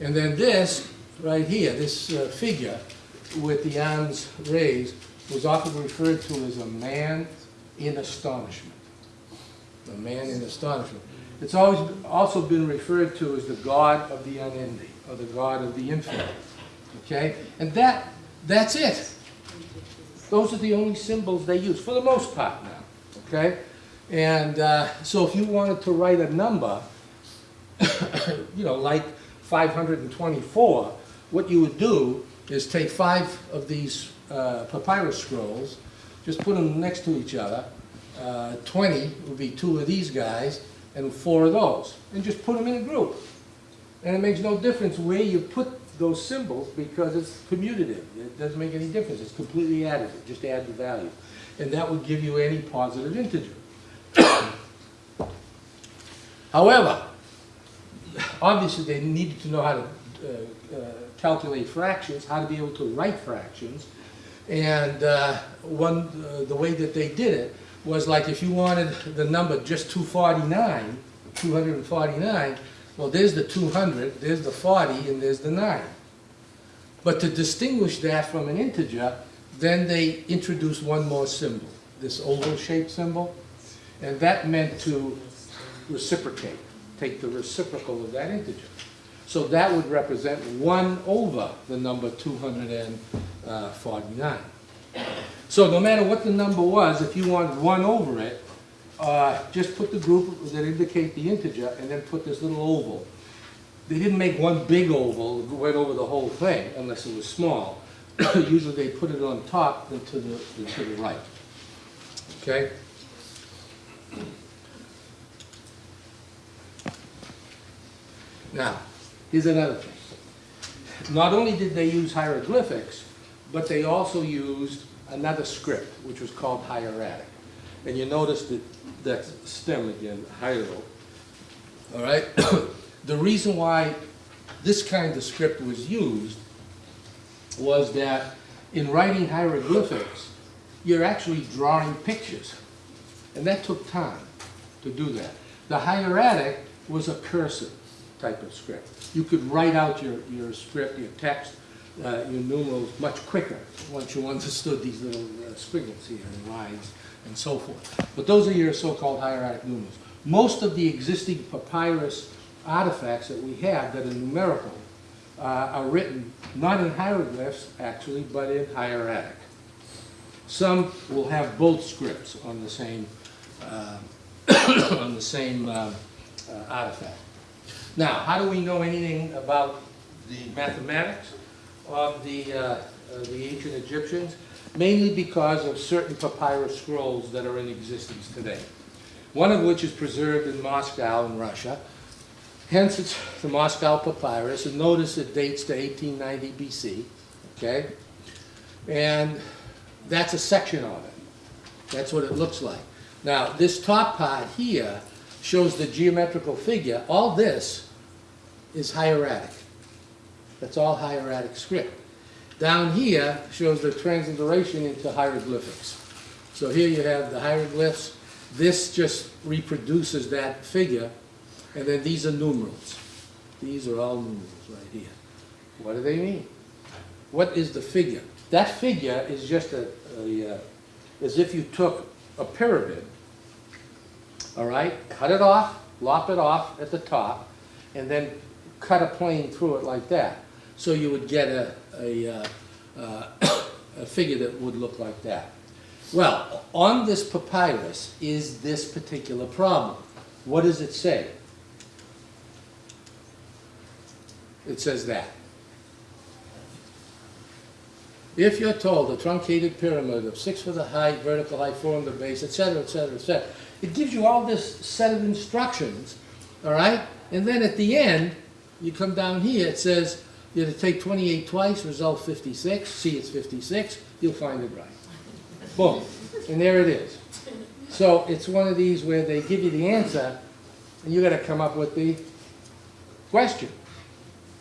And then this, right here, this uh, figure with the arms raised, was often referred to as a man in astonishment. A man in astonishment. It's always also been referred to as the God of the unending, or the God of the infinite. Okay? And that, that's it. Those are the only symbols they use, for the most part now. Okay? And uh, so if you wanted to write a number, you know, like 524, what you would do is take five of these uh, papyrus scrolls, just put them next to each other. Uh, 20 would be two of these guys, and four of those, and just put them in a group. And it makes no difference where you put those symbols because it's commutative. It doesn't make any difference. It's completely additive. Just add the value. And that would give you any positive integer. However, obviously they needed to know how to uh, uh, calculate fractions, how to be able to write fractions. And uh, one, uh, the way that they did it was like if you wanted the number just 249, 249, well, there's the 200, there's the 40, and there's the 9. But to distinguish that from an integer, then they introduced one more symbol, this oval-shaped symbol, and that meant to reciprocate, take the reciprocal of that integer. So that would represent 1 over the number 249. Uh, so no matter what the number was, if you wanted 1 over it, uh, just put the group that indicate the integer and then put this little oval. They didn't make one big oval, that went over the whole thing, unless it was small. Usually they put it on top and to the, and to the right. Okay? Now, Here's another thing. Not only did they use hieroglyphics, but they also used another script, which was called hieratic. And you notice that, that stem again, hiero. All right? The reason why this kind of script was used was that in writing hieroglyphics, you're actually drawing pictures. And that took time to do that. The hieratic was a cursive type of script. You could write out your, your script, your text, uh, your numerals much quicker once you understood these little uh, squiggles here and lines and so forth. But those are your so-called hieratic numerals. Most of the existing papyrus artifacts that we have that are numerical uh, are written not in hieroglyphs actually, but in hieratic. Some will have both scripts on the same, uh, on the same uh, uh, artifact. Now, how do we know anything about the mathematics of the, uh, the ancient Egyptians? Mainly because of certain papyrus scrolls that are in existence today. One of which is preserved in Moscow in Russia. Hence, it's the Moscow Papyrus, and notice it dates to 1890 BC, okay? And that's a section of it. That's what it looks like. Now, this top part here shows the geometrical figure. All this is hieratic. That's all hieratic script. Down here shows the transliteration into hieroglyphics. So here you have the hieroglyphs. This just reproduces that figure. And then these are numerals. These are all numerals right here. What do they mean? What is the figure? That figure is just a, a uh, as if you took a pyramid, all right, cut it off, lop it off at the top, and then cut a plane through it like that. So you would get a, a, uh, uh, a figure that would look like that. Well, on this papyrus is this particular problem. What does it say? It says that. If you're told a truncated pyramid of six foot height, vertical height, four on the base, etc., etc., et cetera, et cetera, it gives you all this set of instructions, all right? And then at the end, you come down here, it says, you have to take 28 twice, result 56, see it's 56, you'll find it right. Boom, and there it is. So it's one of these where they give you the answer, and you gotta come up with the question.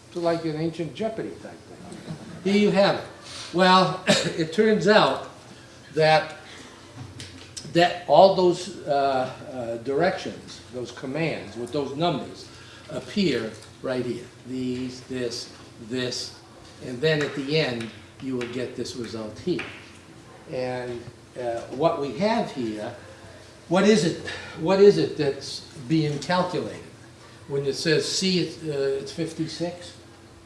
It's like an ancient Jeopardy type thing. Here you have it. Well, it turns out that that all those uh, uh, directions, those commands with those numbers appear right here. These, this, this, and then at the end, you will get this result here. And uh, what we have here, what is it, what is it that's being calculated? When it says C, it's, uh, it's 56,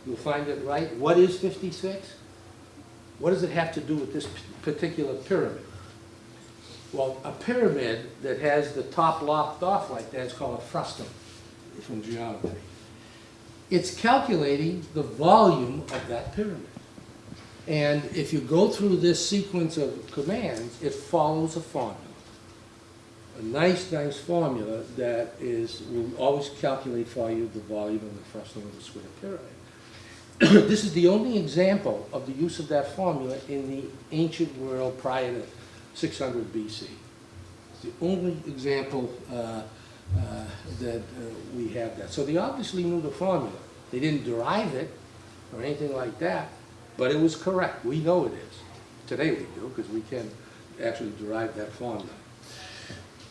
you'll find it right. What is 56? What does it have to do with this particular pyramid? Well, a pyramid that has the top lopped off like that is called a frustum from geometry. It's calculating the volume of that pyramid. And if you go through this sequence of commands, it follows a formula. A nice, nice formula that is, will always calculate for you the volume of the frustum of the square pyramid. This is the only example of the use of that formula in the ancient world prior to 600 BC. It's the only example uh, that uh, we have that. So they obviously knew the formula. They didn't derive it or anything like that, but it was correct. We know it is. Today we do, because we can actually derive that formula.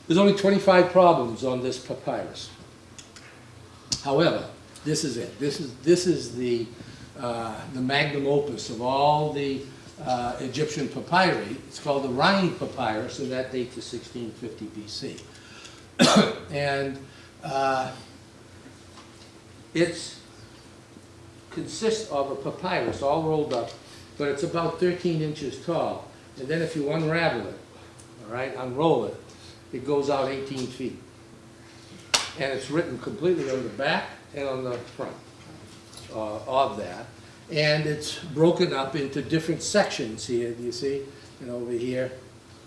There's only 25 problems on this papyrus. However, this is it. This is, this is the, uh, the magnum opus of all the uh, Egyptian papyri. It's called the Rhind Papyrus, and that dates to 1650 BC. and uh, it's consists of a papyrus all rolled up, but it's about 13 inches tall. And then if you unravel it, all right, unroll it, it goes out 18 feet. And it's written completely on the back and on the front uh, of that. And it's broken up into different sections here, do you see? And over here,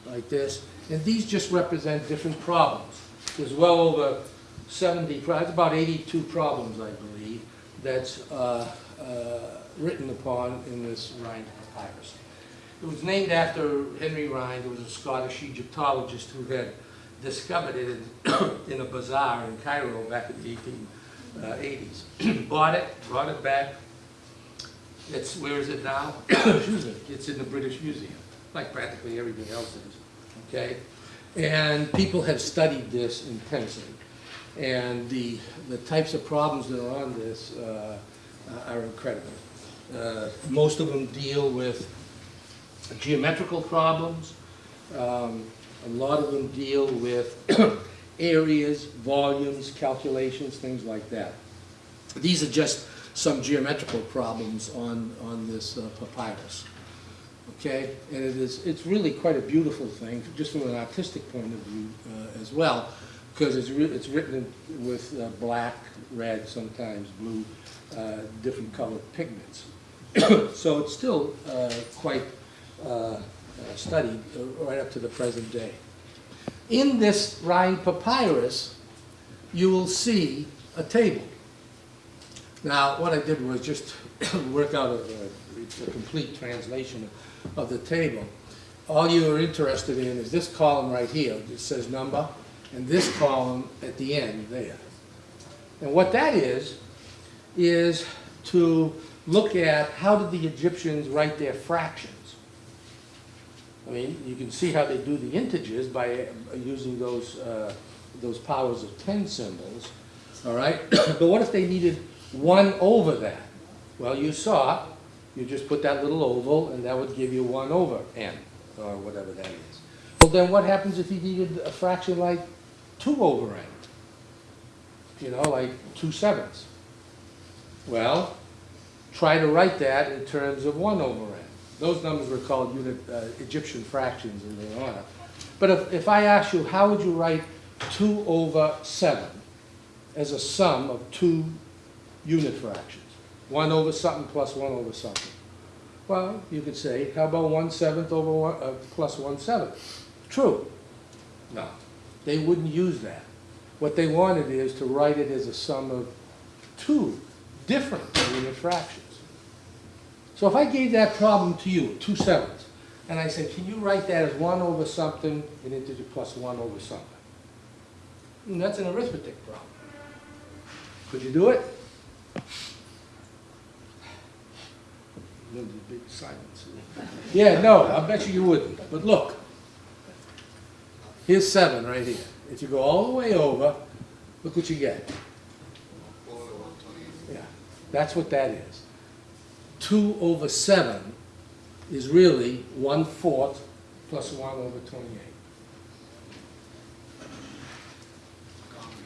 like this. And these just represent different problems. There's well over 70, pro- it's about 82 problems, I believe, that's uh, uh, written upon in this Rhind papyrus. It was named after Henry Rhind, who was a Scottish Egyptologist who had discovered it in, in a bazaar in Cairo back in the 1880s. Bought it, brought it back. It's, where is it now? Excuse me, it's in the British Museum, like practically everything else is, okay? And people have studied this intensely. And the, the types of problems that are on this uh, are incredible. Uh, Most of them deal with geometrical problems. Um, A lot of them deal with areas, volumes, calculations, things like that. These are just some geometrical problems on, on this uh, papyrus. Okay, and it is, it's really quite a beautiful thing, just from an artistic point of view uh, as well, because it's, it's written with uh, black, red, sometimes blue, uh, different colored pigments. So it's still uh, quite uh, uh, studied right up to the present day. In this Rhind papyrus, you will see a table. Now, what I did was just work out a, a complete translation the table. All you are interested in is this column right here, it says number, and this column at the end there. And what that is, is to look at how did the Egyptians write their fractions. I mean, you can see how they do the integers by using those, uh, those powers of 10 symbols, all right? But what if they needed 1 over that? Well, you saw, you just put that little oval, and that would give you 1 over n, or whatever that is. Well, then what happens if you needed a fraction like 2 over n? You know, like 2 sevenths. Well, try to write that in terms of 1 over n. Those numbers were called unit, uh, Egyptian fractions in their honor. But if, if I ask you, how would you write 2 over 7 as a sum of two unit fractions? 1 over something plus 1 over something. Well, you could say, how about 1 seventh over 1, uh, plus 1 seventh? True. No, they wouldn't use that. What they wanted is to write it as a sum of two different unit fractions. So if I gave that problem to you, two sevenths, and I said, can you write that as one over something, an integer plus one over something? And that's an arithmetic problem. Could you do it? Silence. Yeah, no, I bet you you wouldn't. But look, here's seven right here. If you go all the way over, look what you get. Yeah, that's what that is. 2 over 7 is really 1 fourth plus 1 over 28.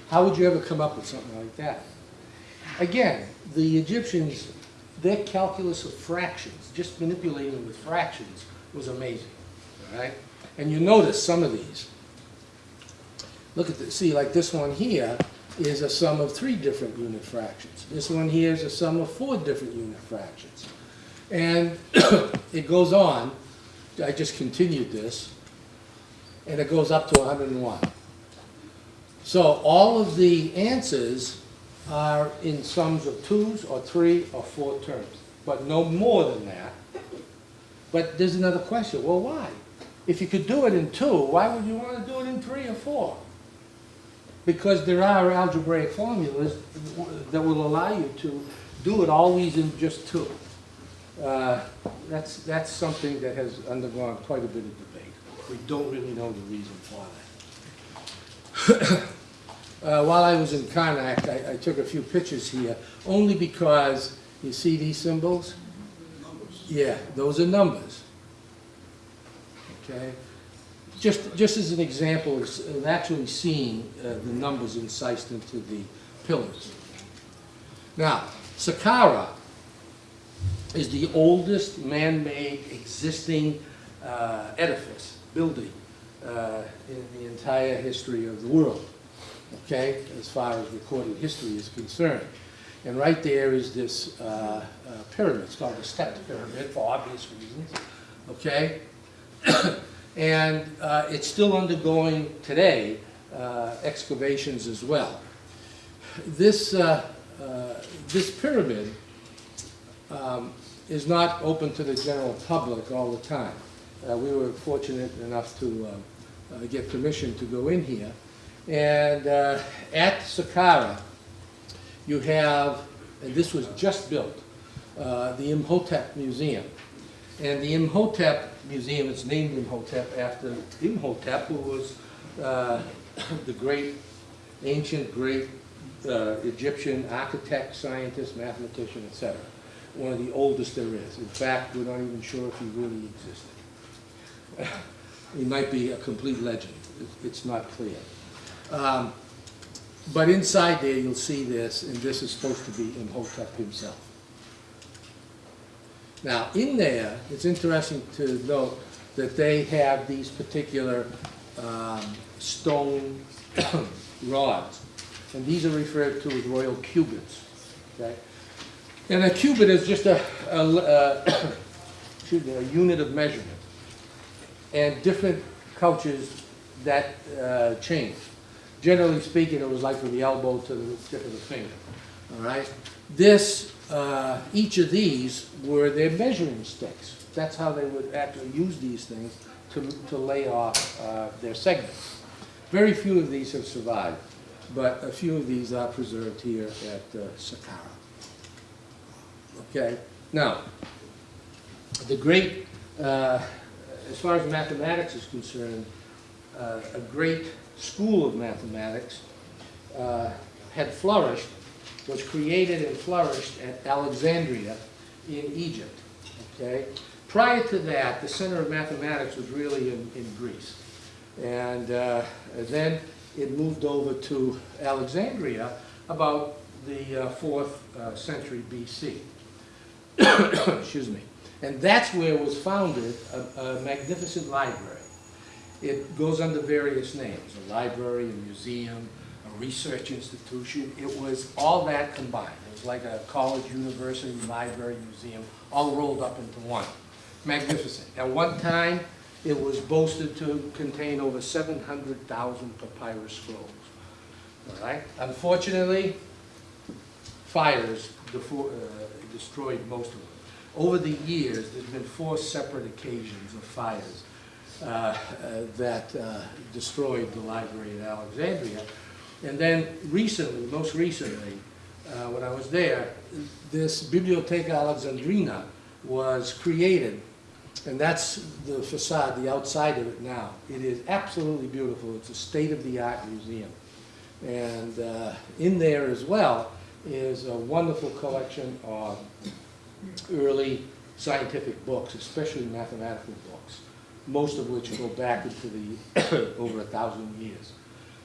How would you ever come up with something like that? Again, the Egyptians, their calculus of fractions, just manipulating with fractions, was amazing, all right? And you notice some of these. Look at this, see, like this one here is a sum of three different unit fractions. This one here is a sum of four different unit fractions. And it goes on, I just continued this, and it goes up to 101. So all of the answers are in sums of twos or three or four terms, but no more than that. But there's another question, well, why? If you could do it in two, why would you want to do it in three or four? Because there are algebraic formulas that will allow you to do it always in just two. Uh, That's, that's something that has undergone quite a bit of debate. We don't really know the reason for that. Uh, While I was in Karnak, I, I took a few pictures here, only because, you see these symbols? Yeah, those are numbers. Okay? Just, just as an example of of actually seeing uh, the numbers incised into the pillars. Now, Saqqara is the oldest man-made existing uh, edifice, building, uh, in the entire history of the world, okay, as far as recorded history is concerned. And right there is this uh, uh, pyramid, it's called the stepped pyramid for obvious reasons, okay? And uh, it's still undergoing today uh, excavations as well. This uh, uh, this pyramid um, is not open to the general public all the time. We were fortunate enough to get permission to go in here. And uh, at Saqqara, you have, and this was just built, uh, the Imhotep Museum. And the Imhotep Museum, it's named Imhotep after Imhotep, who was uh, the great, ancient, great uh, Egyptian architect, scientist, mathematician, etc. One of the oldest there is. In fact, we're not even sure if he really existed. He might be a complete legend. It's not clear. Um, But inside there, you'll see this, and this is supposed to be Imhotep himself. Now, in there, it's interesting to note that they have these particular um, stone rods, and these are referred to as royal cubits, okay? And a cubit is just a, a, excuse me, a unit of measurement. And different cultures that uh, change. Generally speaking, it was like from the elbow to the tip of the finger, all right? This, uh, each of these were their measuring sticks. That's how they would actually use these things to, to lay off uh, their segments. Very few of these have survived, but a few of these are preserved here at uh, Saqqara. Okay, now, the great, uh, as far as mathematics is concerned, uh, a great school of mathematics uh, had flourished, was created and flourished at Alexandria in Egypt, okay? Prior to that, the center of mathematics was really in, in Greece. And uh, then it moved over to Alexandria about the uh, fourth uh, century BC. Excuse me. And that's where was founded a, a magnificent library. It goes under various names, a library, a museum, a research institution. It was all that combined. It was like a college, university, library, museum, all rolled up into one. Magnificent. At one time, it was boasted to contain over 700,000 papyrus scrolls. All right? Unfortunately, fires uh, destroyed most of them. Over the years, there's been four separate occasions of fires uh, uh, that uh, destroyed the library at Alexandria. And then recently, most recently, uh, when I was there, this Bibliotheca Alexandrina was created, and that's the facade, the outside of it now. It is absolutely beautiful. It's a state-of-the-art museum. And uh, in there as well is a wonderful collection of early scientific books, especially mathematical books, most of which go back into the, over a thousand years.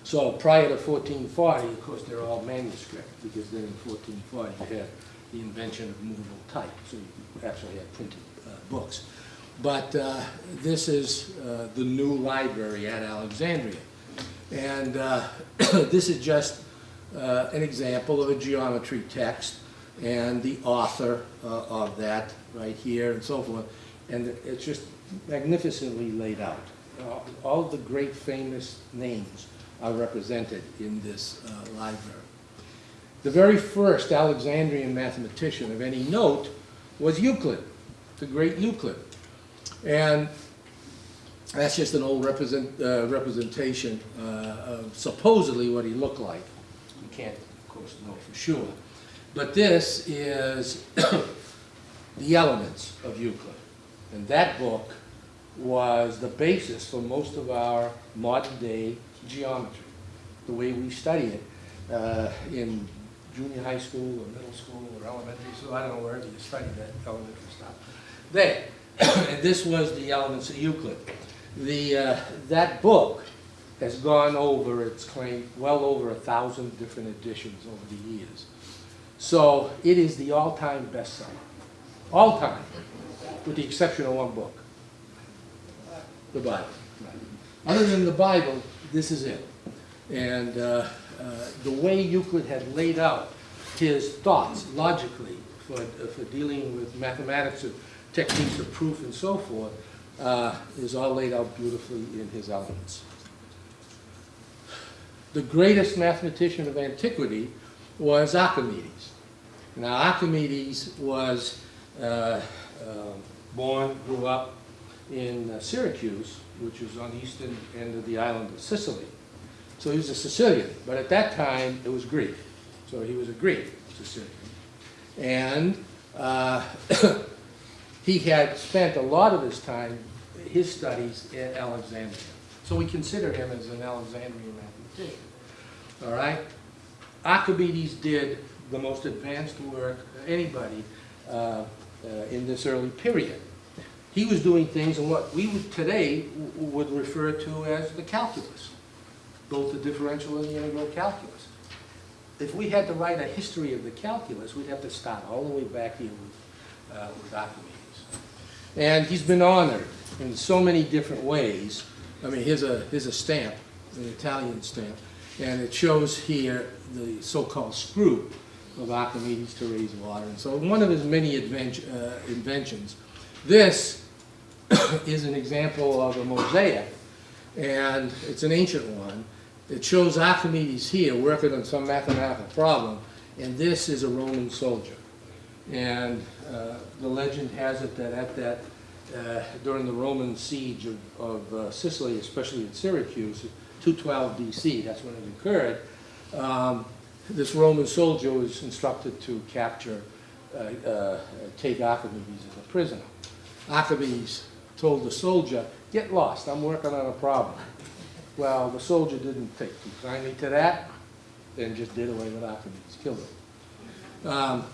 So prior to 1440, of course, they're all manuscript, because then in 1440 you had the invention of movable type, so you actually had printed uh, books. But uh, this is uh, the new library at Alexandria. And uh, this is just uh, an example of a geometry text and the author uh, of that right here and so forth. And it's just magnificently laid out. Uh, All the great famous names are represented in this uh, library. The very first Alexandrian mathematician of any note was Euclid, the great Euclid. And that's just an old represent, uh, representation uh, of supposedly what he looked like. You can't, of course, know for sure. But this is the elements of Euclid. And that book was the basis for most of our modern-day geometry, the way we study it uh, in junior high school or middle school or elementary school, I don't know wherever you study that elementary stuff. There, and this was the elements of Euclid. The, uh, that book has gone over, it's claim well over a thousand different editions over the years. So it is the all-time bestseller, all-time, with the exception of one book, the Bible. Other than the Bible, this is it. And uh, uh, the way Euclid had laid out his thoughts logically for, for dealing with mathematics and techniques of proof and so forth uh, is all laid out beautifully in his elements. The greatest mathematician of antiquity was Archimedes. Now, Archimedes was uh, um, born, grew up in uh, Syracuse, which is on the eastern end of the island of Sicily. So he was a Sicilian, but at that time, it was Greek. So he was a Greek Sicilian. And uh, he had spent a lot of his time, his studies in Alexandria. So we consider him as an Alexandrian mathematician. All right? Archimedes did the most advanced work anybody uh, uh, in this early period. He was doing things in what we would today would refer to as the calculus, both the differential and the integral calculus. If we had to write a history of the calculus, we'd have to start all the way back here with, uh, with Archimedes. And he's been honored in so many different ways. I mean, here's a, here's a stamp, an Italian stamp, and it shows here the so-called screw of Archimedes to raise water. And so one of his many uh, inventions. This is an example of a mosaic, and it's an ancient one. It shows Archimedes here working on some mathematical problem, and this is a Roman soldier. And uh, the legend has it that at that, uh, during the Roman siege of, of uh, Sicily, especially at Syracuse, 212 BC, that's when it occurred, um, this Roman soldier was instructed to capture, uh, uh, take Archimedes as a prisoner. Archimedes told the soldier, get lost, I'm working on a problem. Well, the soldier didn't take too kindly to that, and just did away with Archimedes, killed him. Um,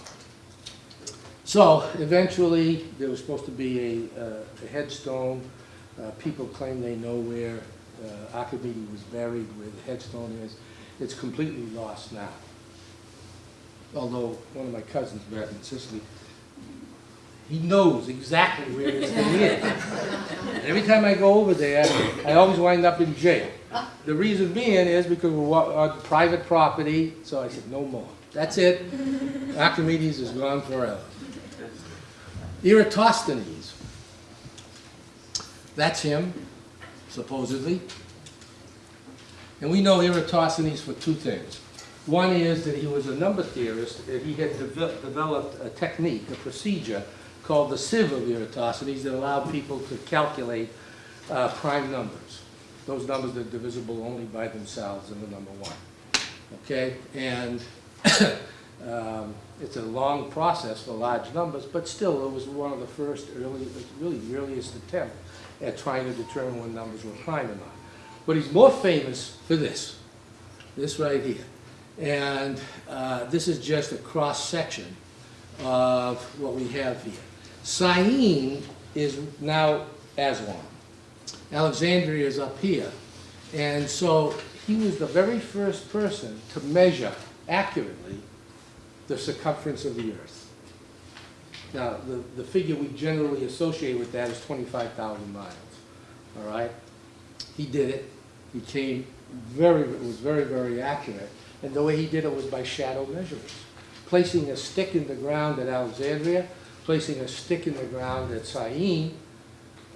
so eventually, there was supposed to be a, uh, a headstone. Uh, people claim they know where uh, Archimedes was buried, where the headstone is. It's completely lost now. Although one of my cousins back in Sicily, he knows exactly where this thing is. And every time I go over there, I always wind up in jail. The reason being is because we're on uh, private property, so I said, no more. That's it. Archimedes is gone forever. Eratosthenes. That's him, supposedly. And we know Eratosthenes for two things. One is that he was a number theorist, he had deve- developed a technique, a procedure called the sieve of Eratosthenes that allowed people to calculate uh, prime numbers. Those numbers that are divisible only by themselves in the number one. Okay, and um, it's a long process for large numbers, but still, it was one of the first early, really earliest attempt at trying to determine when numbers were prime or not. But he's more famous for this, this right here. And uh, this is just a cross-section of what we have here. Syene is now Aswan. Alexandria is up here. And so he was the very first person to measure accurately the circumference of the earth. Now, the, the figure we generally associate with that is 25,000 miles, all right? He did it. He came very, it was very, very accurate. And the way he did it was by shadow measurements. Placing a stick in the ground at Alexandria, placing a stick in the ground at Syene,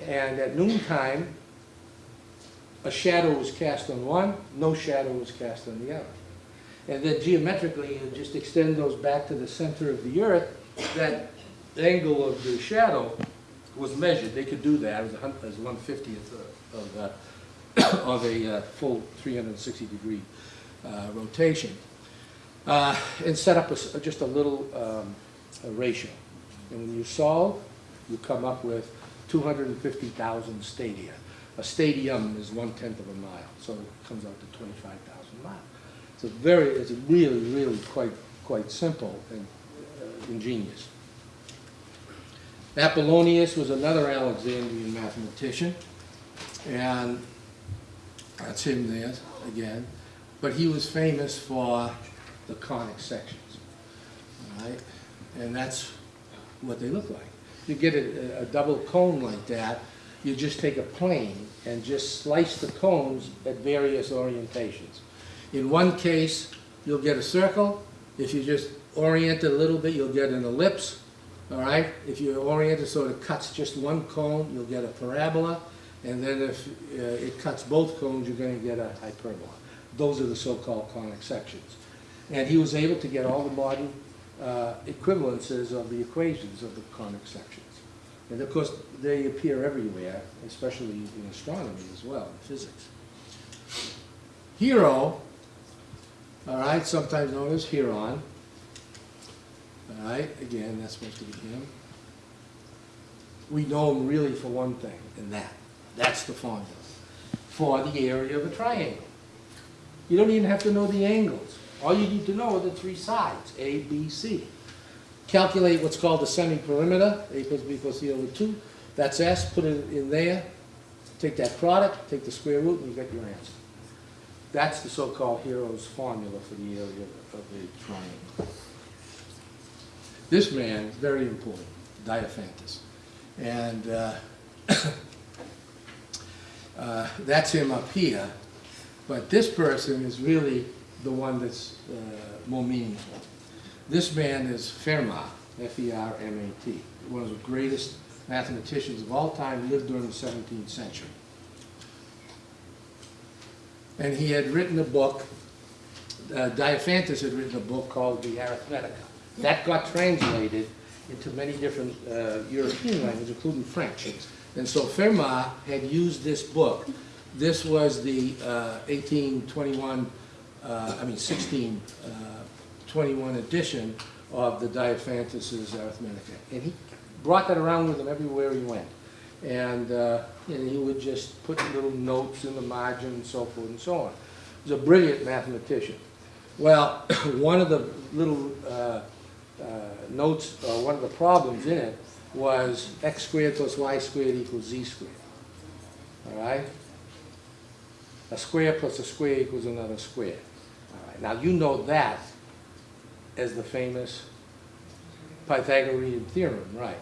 and at noontime, a shadow was cast on one, no shadow was cast on the other. And then geometrically, you just extend those back to the center of the earth, that angle of the shadow was measured. They could do that as a hun- as one fiftieth of, uh, of a uh, full 360 degree uh, rotation. Uh, And set up a just a little um, a ratio. And when you solve, you come up with 250,000 stadia. A stadium is one-tenth of a mile, so it comes out to 25,000 miles. It's a very, it's really, really quite, quite simple and uh, ingenious. Apollonius was another Alexandrian mathematician, and that's him there again. But he was famous for the conic sections, right? And that's what they look like. You get a, a double cone like that, you just take a plane and just slice the cones at various orientations. In one case, you'll get a circle. If you just orient it a little bit, you'll get an ellipse. All right? If you orient it so it cuts just one cone, you'll get a parabola. And then if uh, it cuts both cones, you're going to get a hyperbola. Those are the so-called conic sections. And he was able to get all the modern uh, equivalences of the equations of the conic sections. And of course, they appear everywhere, especially in astronomy as well, in physics. Hero, all right, sometimes known as Heron. All right, again, that's supposed to be him. We know him really for one thing, and that, that's the formula, for the area of a triangle. You don't even have to know the angles. All you need to know are the three sides, A, B, C. Calculate what's called the semi-perimeter, A plus B plus C over two. That's S, put it in there, take that product, take the square root, and you get your answer. That's the so-called Hero's formula for the area of the triangle. This man is very important, Diophantus. And uh, uh, that's him up here. But this person is really the one that's uh, more meaningful. This man is Fermat, F-E-R-M-A-T, one of the greatest mathematicians of all time, lived during the 17th century. And he had written a book, uh, Diophantus had written a book called the Arithmetica. That got translated into many different uh, European languages, including French. And so Fermat had used this book. This was the uh, 1821, uh, I mean 1621 edition of the Diophantus's Arithmetica. And he brought that around with him everywhere he went. And, uh, and he would just put little notes in the margin and so forth and so on. He was a brilliant mathematician. Well, one of the little uh, uh, notes, uh, one of the problems in it was x squared plus y squared equals z squared. All right? A square plus a square equals another square. Now, you know that as the famous Pythagorean theorem, right?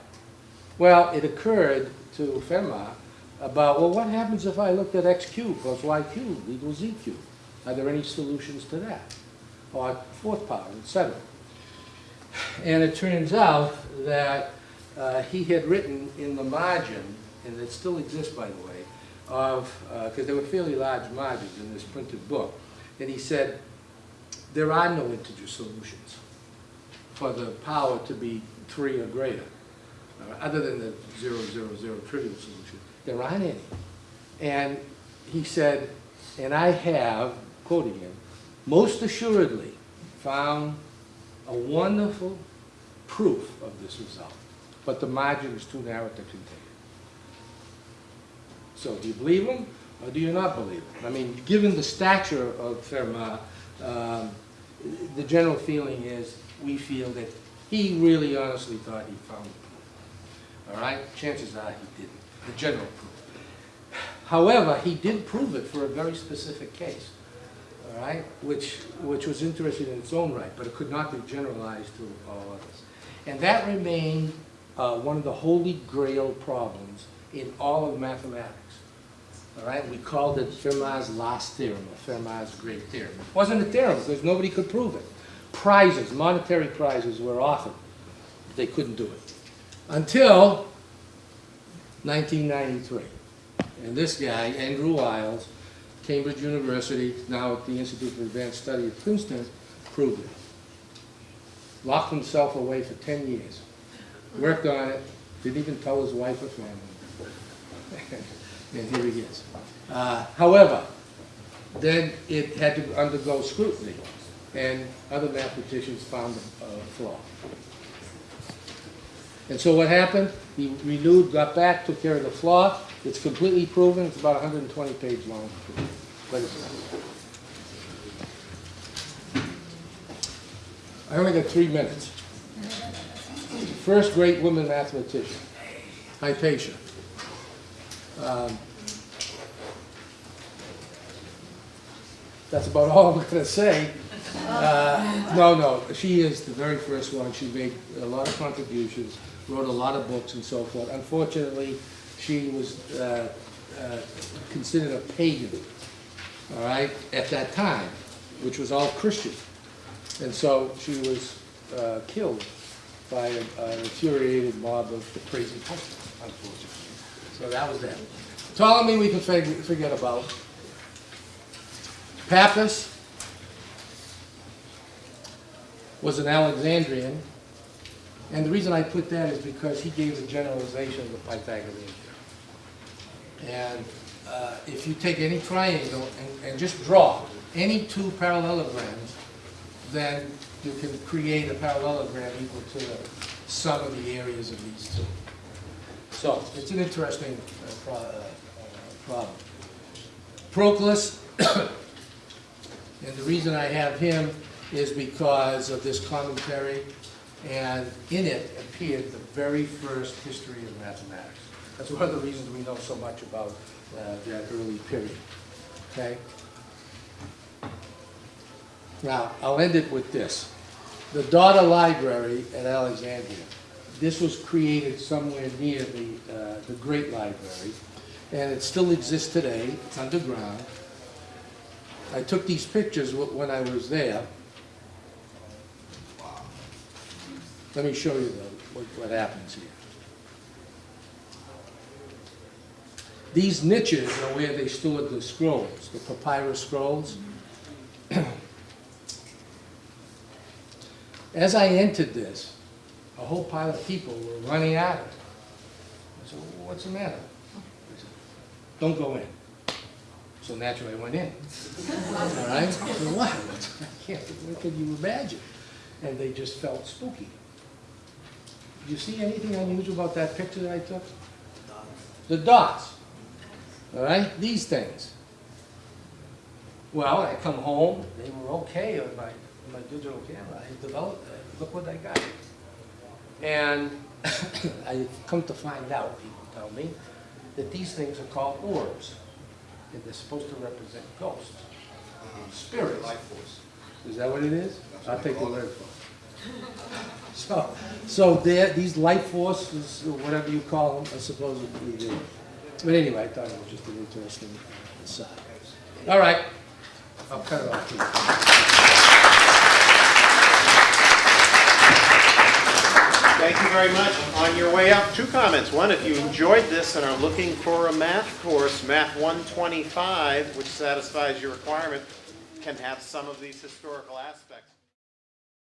Well, it occurred to Fermat about, well, what happens if I looked at x cubed plus y cubed equals z cubed? Are there any solutions to that? Or fourth power, etc. And it turns out that uh, he had written in the margin, and it still exists, by the way, of, because there were fairly large margins in this printed book, and he said, there are no integer solutions for the power to be three or greater, uh, other than the zero, zero, zero trivial solution. There aren't any. And he said, and I have, quoting him, most assuredly found a wonderful proof of this result, but the margin is too narrow to contain it. So do you believe him, or do you not believe him? I mean, given the stature of Fermat, um, the general feeling is, we feel that he really honestly thought he found the proof. All right? Chances are he didn't, the general proof. However, he did prove it for a very specific case, all right, which, which was interesting in its own right, but it could not be generalized to all others. And that remained uh, one of the holy grail problems in all of mathematics. All right, we called it Fermat's last theorem, or Fermat's great theorem. It wasn't a theorem because nobody could prove it. Prizes, monetary prizes were offered. They couldn't do it. Until 1993. And this guy, Andrew Wiles, Cambridge University, now at the Institute for Advanced Study at Princeton, proved it. Locked himself away for 10 years. Worked on it, didn't even tell his wife or family. and here he is. Uh, however, then it had to undergo scrutiny, and other mathematicians found a a flaw. And so what happened? He renewed, got back, took care of the flaw. It's completely proven. It's about 120 page long. But I only got three minutes. First great woman mathematician, Hypatia. Um, That's about all I'm going to say. Uh, No, no, she is the very first one. She made a lot of contributions, wrote a lot of books and so forth. Unfortunately, she was uh, uh, considered a pagan, all right, at that time, which was all Christian. And so she was uh, killed by an infuriated mob of the crazy husbands, unfortunately. So that was that. Ptolemy we can forget about. Pappus, was an Alexandrian. And the reason I put that is because he gave the generalization of the Pythagorean theorem. And uh, if you take any triangle and, and just draw any two parallelograms, then you can create a parallelogram equal to the sum of the areas of these two. So, it's an interesting uh, pro- uh, problem. Proclus, and the reason I have him is because of this commentary, and in it appeared the very first history of mathematics. That's one of the reasons we know so much about uh, that early period, okay? Now, I'll end it with this. The Daughter Library at Alexandria, this was created somewhere near the, uh, the Great Library, and it still exists today, it's underground. I took these pictures wh- when I was there. Let me show you though, what, what happens here. These niches are where they stored the scrolls, the papyrus scrolls. As I entered this, a whole pile of people were running at it. I said, "Well, what's the matter? They said, Don't go in. So naturally I went in. All right? I said, what? I can't, what can you imagine? And they just felt spooky. Do you see anything unusual about that picture that I took? The dots. All right? These things. Well, I come home, they were okay on my, on my digital camera. I developed it. Look what I got. And I come to find out, people tell me, that these things are called orbs. And they're supposed to represent ghosts, spirits. Life force. Is that what it is? I'll take the word for it. So, so these life forces, or whatever you call them, are supposedly there. But anyway, I thought it was just an interesting aside. All right, I'll cut it off Thank you very much. On your way out, two comments. One, if you enjoyed this and are looking for a math course, Math 125, which satisfies your requirement, can have some of these historical aspects.